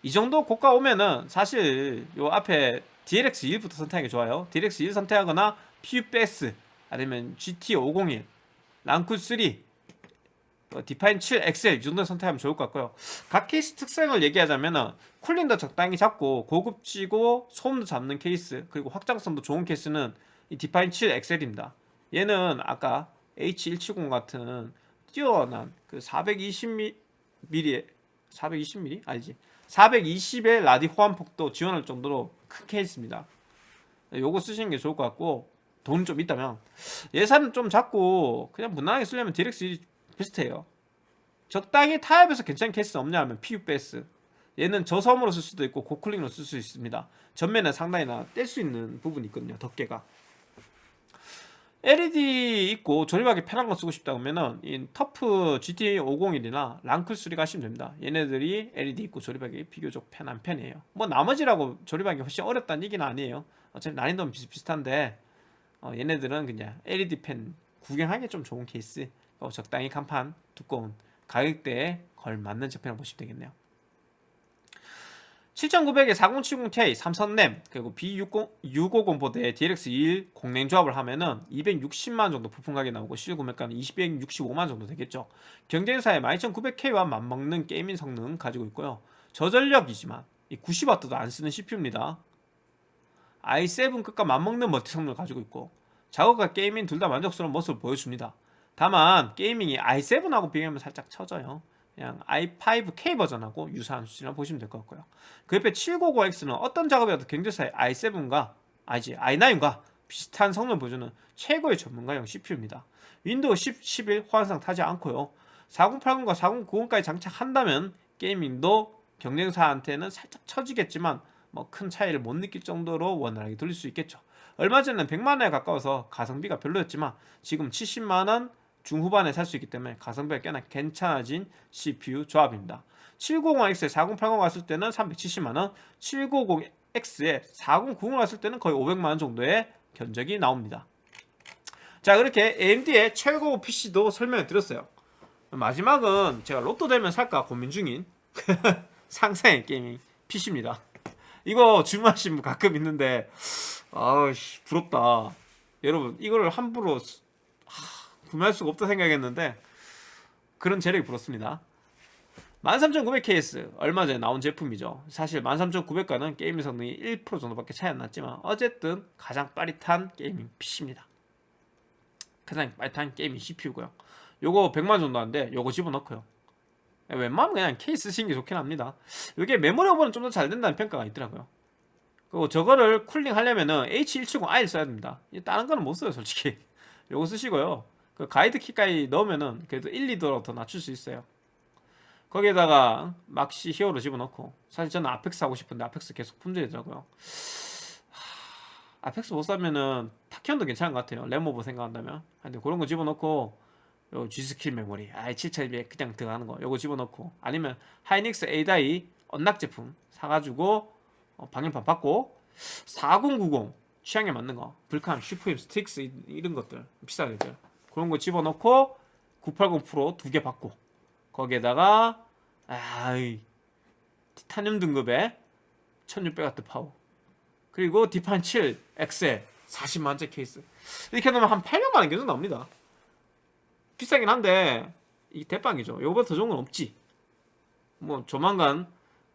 Speaker 1: 이 정도 고가 오면은 사실 요 앞에 DLX 1부터 선택하는 게 좋아요. DLX 1 선택하거나 P600S 아니면 GT501 Lancool 3 어, Define 7 XL 이 정도 선택하면 좋을 것 같고요. 각 케이스 특성을 얘기하자면 cooling도 적당히 잡고 고급지고 소음도 잡는 케이스 그리고 확장성도 좋은 케이스는 이 Define 7 XL입니다. 얘는 아까 H170 같은 뛰어난 그 420mm 420mm? 아니지? 420의 라디 호환폭도 지원할 정도로 큰 케이스입니다. 요거 쓰시는 게 좋을 것 같고 돈 좀 있다면 예산은 좀 작고 그냥 무난하게 쓰려면 DLX 비슷해요. 적당히 타협해서 괜찮은 케이스 없냐 하면 P600S 얘는 저소음으로 쓸 수도 있고 고cooling으로 쓸 수 있습니다. 전면에 상당히나 뗄수 있는 부분이 있거든요 덮개가. LED 있고 조립하기 편한 거 쓰고 싶다 그러면은 이 TUF GT501이나 Lancool 3 가시면 됩니다. 얘네들이 LED 있고 조립하기 비교적 편한 편이에요. 뭐 나머지라고 조립하기 훨씬 어렵다는 얘기는 아니에요. 어차피 난이도는 비슷비슷한데 어, 얘네들은 그냥 LED 펜 구경하기 좀 좋은 케이스 어, 적당히 간판 두꺼운 가격대에 걸맞는 제품이라고 보시면 되겠네요. 7900에 4070ti 삼성램 그리고 B650 보드에 DLX21 공랭 조합을 하면은 260만 정도 부품 가격이 나오고 실질 구매가는 265만 정도 되겠죠. 경쟁사의 12900K와 맞먹는 게이밍 성능 가지고 있고요. 저전력이지만 90W도 안 쓰는 CPU입니다. i7급과 맞먹는 멀티 성능을 가지고 있고 작업과 gaming 둘 다 만족스러운 모습을 보여줍니다 다만 gaming이 i7하고 비교하면 살짝 처져요. 그냥 i5K 버전하고 유사한 수준이라고 보시면 될 것 같고요. 그 옆에 790X는 어떤 작업이라도 경쟁사의 i7과 아니지 i9과 비슷한 성능을 보여주는 최고의 전문가용 CPU입니다. 윈도우 10, 11 호환상 타지 않고요. 4080과 4090까지 장착한다면 게이밍도 경쟁사한테는 살짝 처지겠지만 뭐 큰 차이를 못 느낄 정도로 원활하게 돌릴 수 있겠죠. 얼마 전에는 100만원에 가까워서 가성비가 별로였지만 지금 70만원 중후반에 살 수 있기 때문에 가성비가 꽤나 괜찮아진 CPU 조합입니다. 750X에 4080 갔을 때는 370만원 790X에 4090 갔을 때는 거의 500만원 정도의 견적이 나옵니다. 자 그렇게 AMD의 최고 PC도 설명을 드렸어요. 마지막은 제가 로또 되면 살까 고민 중인 상상의 게이밍 PC입니다. 이거 주문하신 분 가끔 있는데 아우씨 부럽다. 여러분 이거를 함부로 하, 구매할 수가 없다 생각했는데 그런 재력이 부럽습니다. 13900KS 얼마 전에 나온 제품이죠. 사실 13900과는 게임 성능이 1% 정도밖에 차이 안 났지만 어쨌든 가장 빠릿한 gaming PC입니다. 가장 빠릿한 gaming CPU고요. 요거 100만 정도 하는데 요거 집어넣고요. 웬만하면 그냥 KS 쓰시는 게 좋긴 합니다. 이게 메모리 오버는 좀 더 잘 된다는 평가가 있더라고요. 그리고 저거를 cooling 하려면은 H170i 써야 됩니다. 다른 거는 못 써요 솔직히. 요거 쓰시고요 그 guide kit까지 넣으면은 그래도 1, 2도로 더 낮출 수 있어요. 거기에다가 막시 Hero 집어넣고 사실 저는 Apex 하고 싶은데 Apex 계속 품절이더라고요. 하, Apex 못 사면은 Tachyon도 괜찮은 것 같아요. 램오버 생각한다면. 근데 그런 거 집어넣고 요 G.Skill 메모리 아이 7200 그냥 들어가는 거 요거 집어넣고 아니면 하이닉스 A-die unlock 제품 사가지고 어, 방열판 받고 4090 취향에 맞는 거 Vulcan Suprim Strix 이- 이런 것들 비싸겠죠 그런 거 집어넣고 980 프로 두 개 받고 거기에다가 아이 티타늄 등급의 1600W 파워. 그리고 Define 7 XL 40만원짜리 케이스. 이렇게 넣으면 한 800만원 정도 나옵니다. 비싸긴 한데 이 대빵이죠. 이거보다 더 좋은 건 없지. 뭐 조만간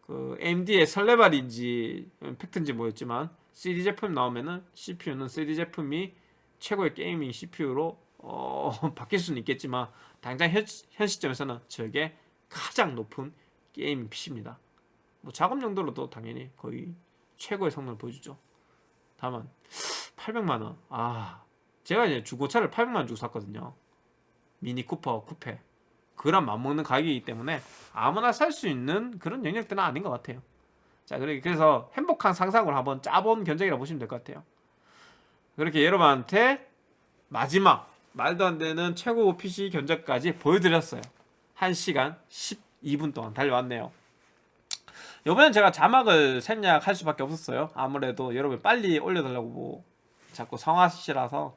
Speaker 1: 그 AMD의 설레발인지 팩트인지 뭐였지만 3D 제품 나오면은 CPU는 3D 제품이 최고의 gaming CPU로 어, 바뀔 수는 있겠지만 당장 현, 현 시점에서는 저게 가장 높은 gaming PC입니다. 뭐 작업 용도로도 당연히 거의 최고의 성능을 보여주죠. 다만 800만 원. 아 제가 이제 중고차를 800만 원 주고 샀거든요. 미니 쿠퍼 쿠페. 그랑 맞먹는 가격이기 때문에 아무나 살 수 있는 그런 영역들은 아닌 것 같아요. 자, 그래- 그래서 행복한 상상을 한번 짜본 견적이라 보시면 될 것 같아요. 그렇게 여러분한테 마지막 말도 안 되는 최고 PC 견적까지 보여드렸어요. 1시간 12분 동안 달려왔네요. 이번엔 제가 자막을 생략할 수밖에 없었어요. 아무래도 여러분 빨리 올려달라고 뭐 자꾸 성화시라서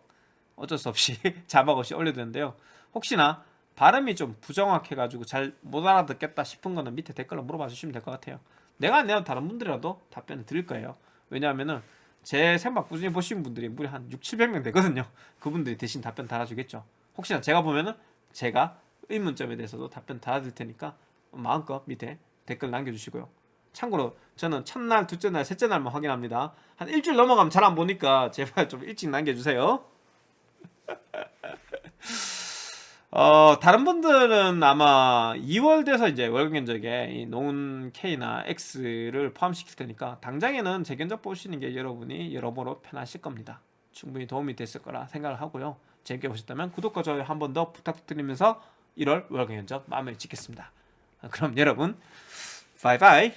Speaker 1: 어쩔 수 없이 자막 없이 올려드렸는데요. 혹시나 발음이 좀 부정확해가지고 잘 못 알아듣겠다 싶은 거는 밑에 댓글로 물어봐 주시면 될 것 같아요. 내가 안 내도 다른 분들이라도 답변을 드릴 거예요. 왜냐하면은 제 생방 꾸준히 보시는 분들이 무려 한 6, 700명 되거든요. 그분들이 대신 답변 달아주겠죠. 혹시나 제가 보면은 제가 의문점에 대해서도 답변 달아드릴 테니까 마음껏 밑에 댓글 남겨주시고요. 참고로 저는 첫날, 둘째 날, 셋째 날만 확인합니다. 한 일주일 넘어가면 잘 안 보니까 제발 좀 일찍 남겨주세요. 어, 다른 분들은 아마 2월 돼서 이제 월급 견적에 이 노은 K나 X를 포함시킬 테니까 당장에는 제 견적 보시는 게 여러분이 여러모로 편하실 겁니다. 충분히 도움이 됐을 거라 생각을 하고요. 재밌게 보셨다면 구독과 좋아요 한 번 더 부탁드리면서 1월 월급 견적 마무리 짓겠습니다. 그럼 여러분 바이바이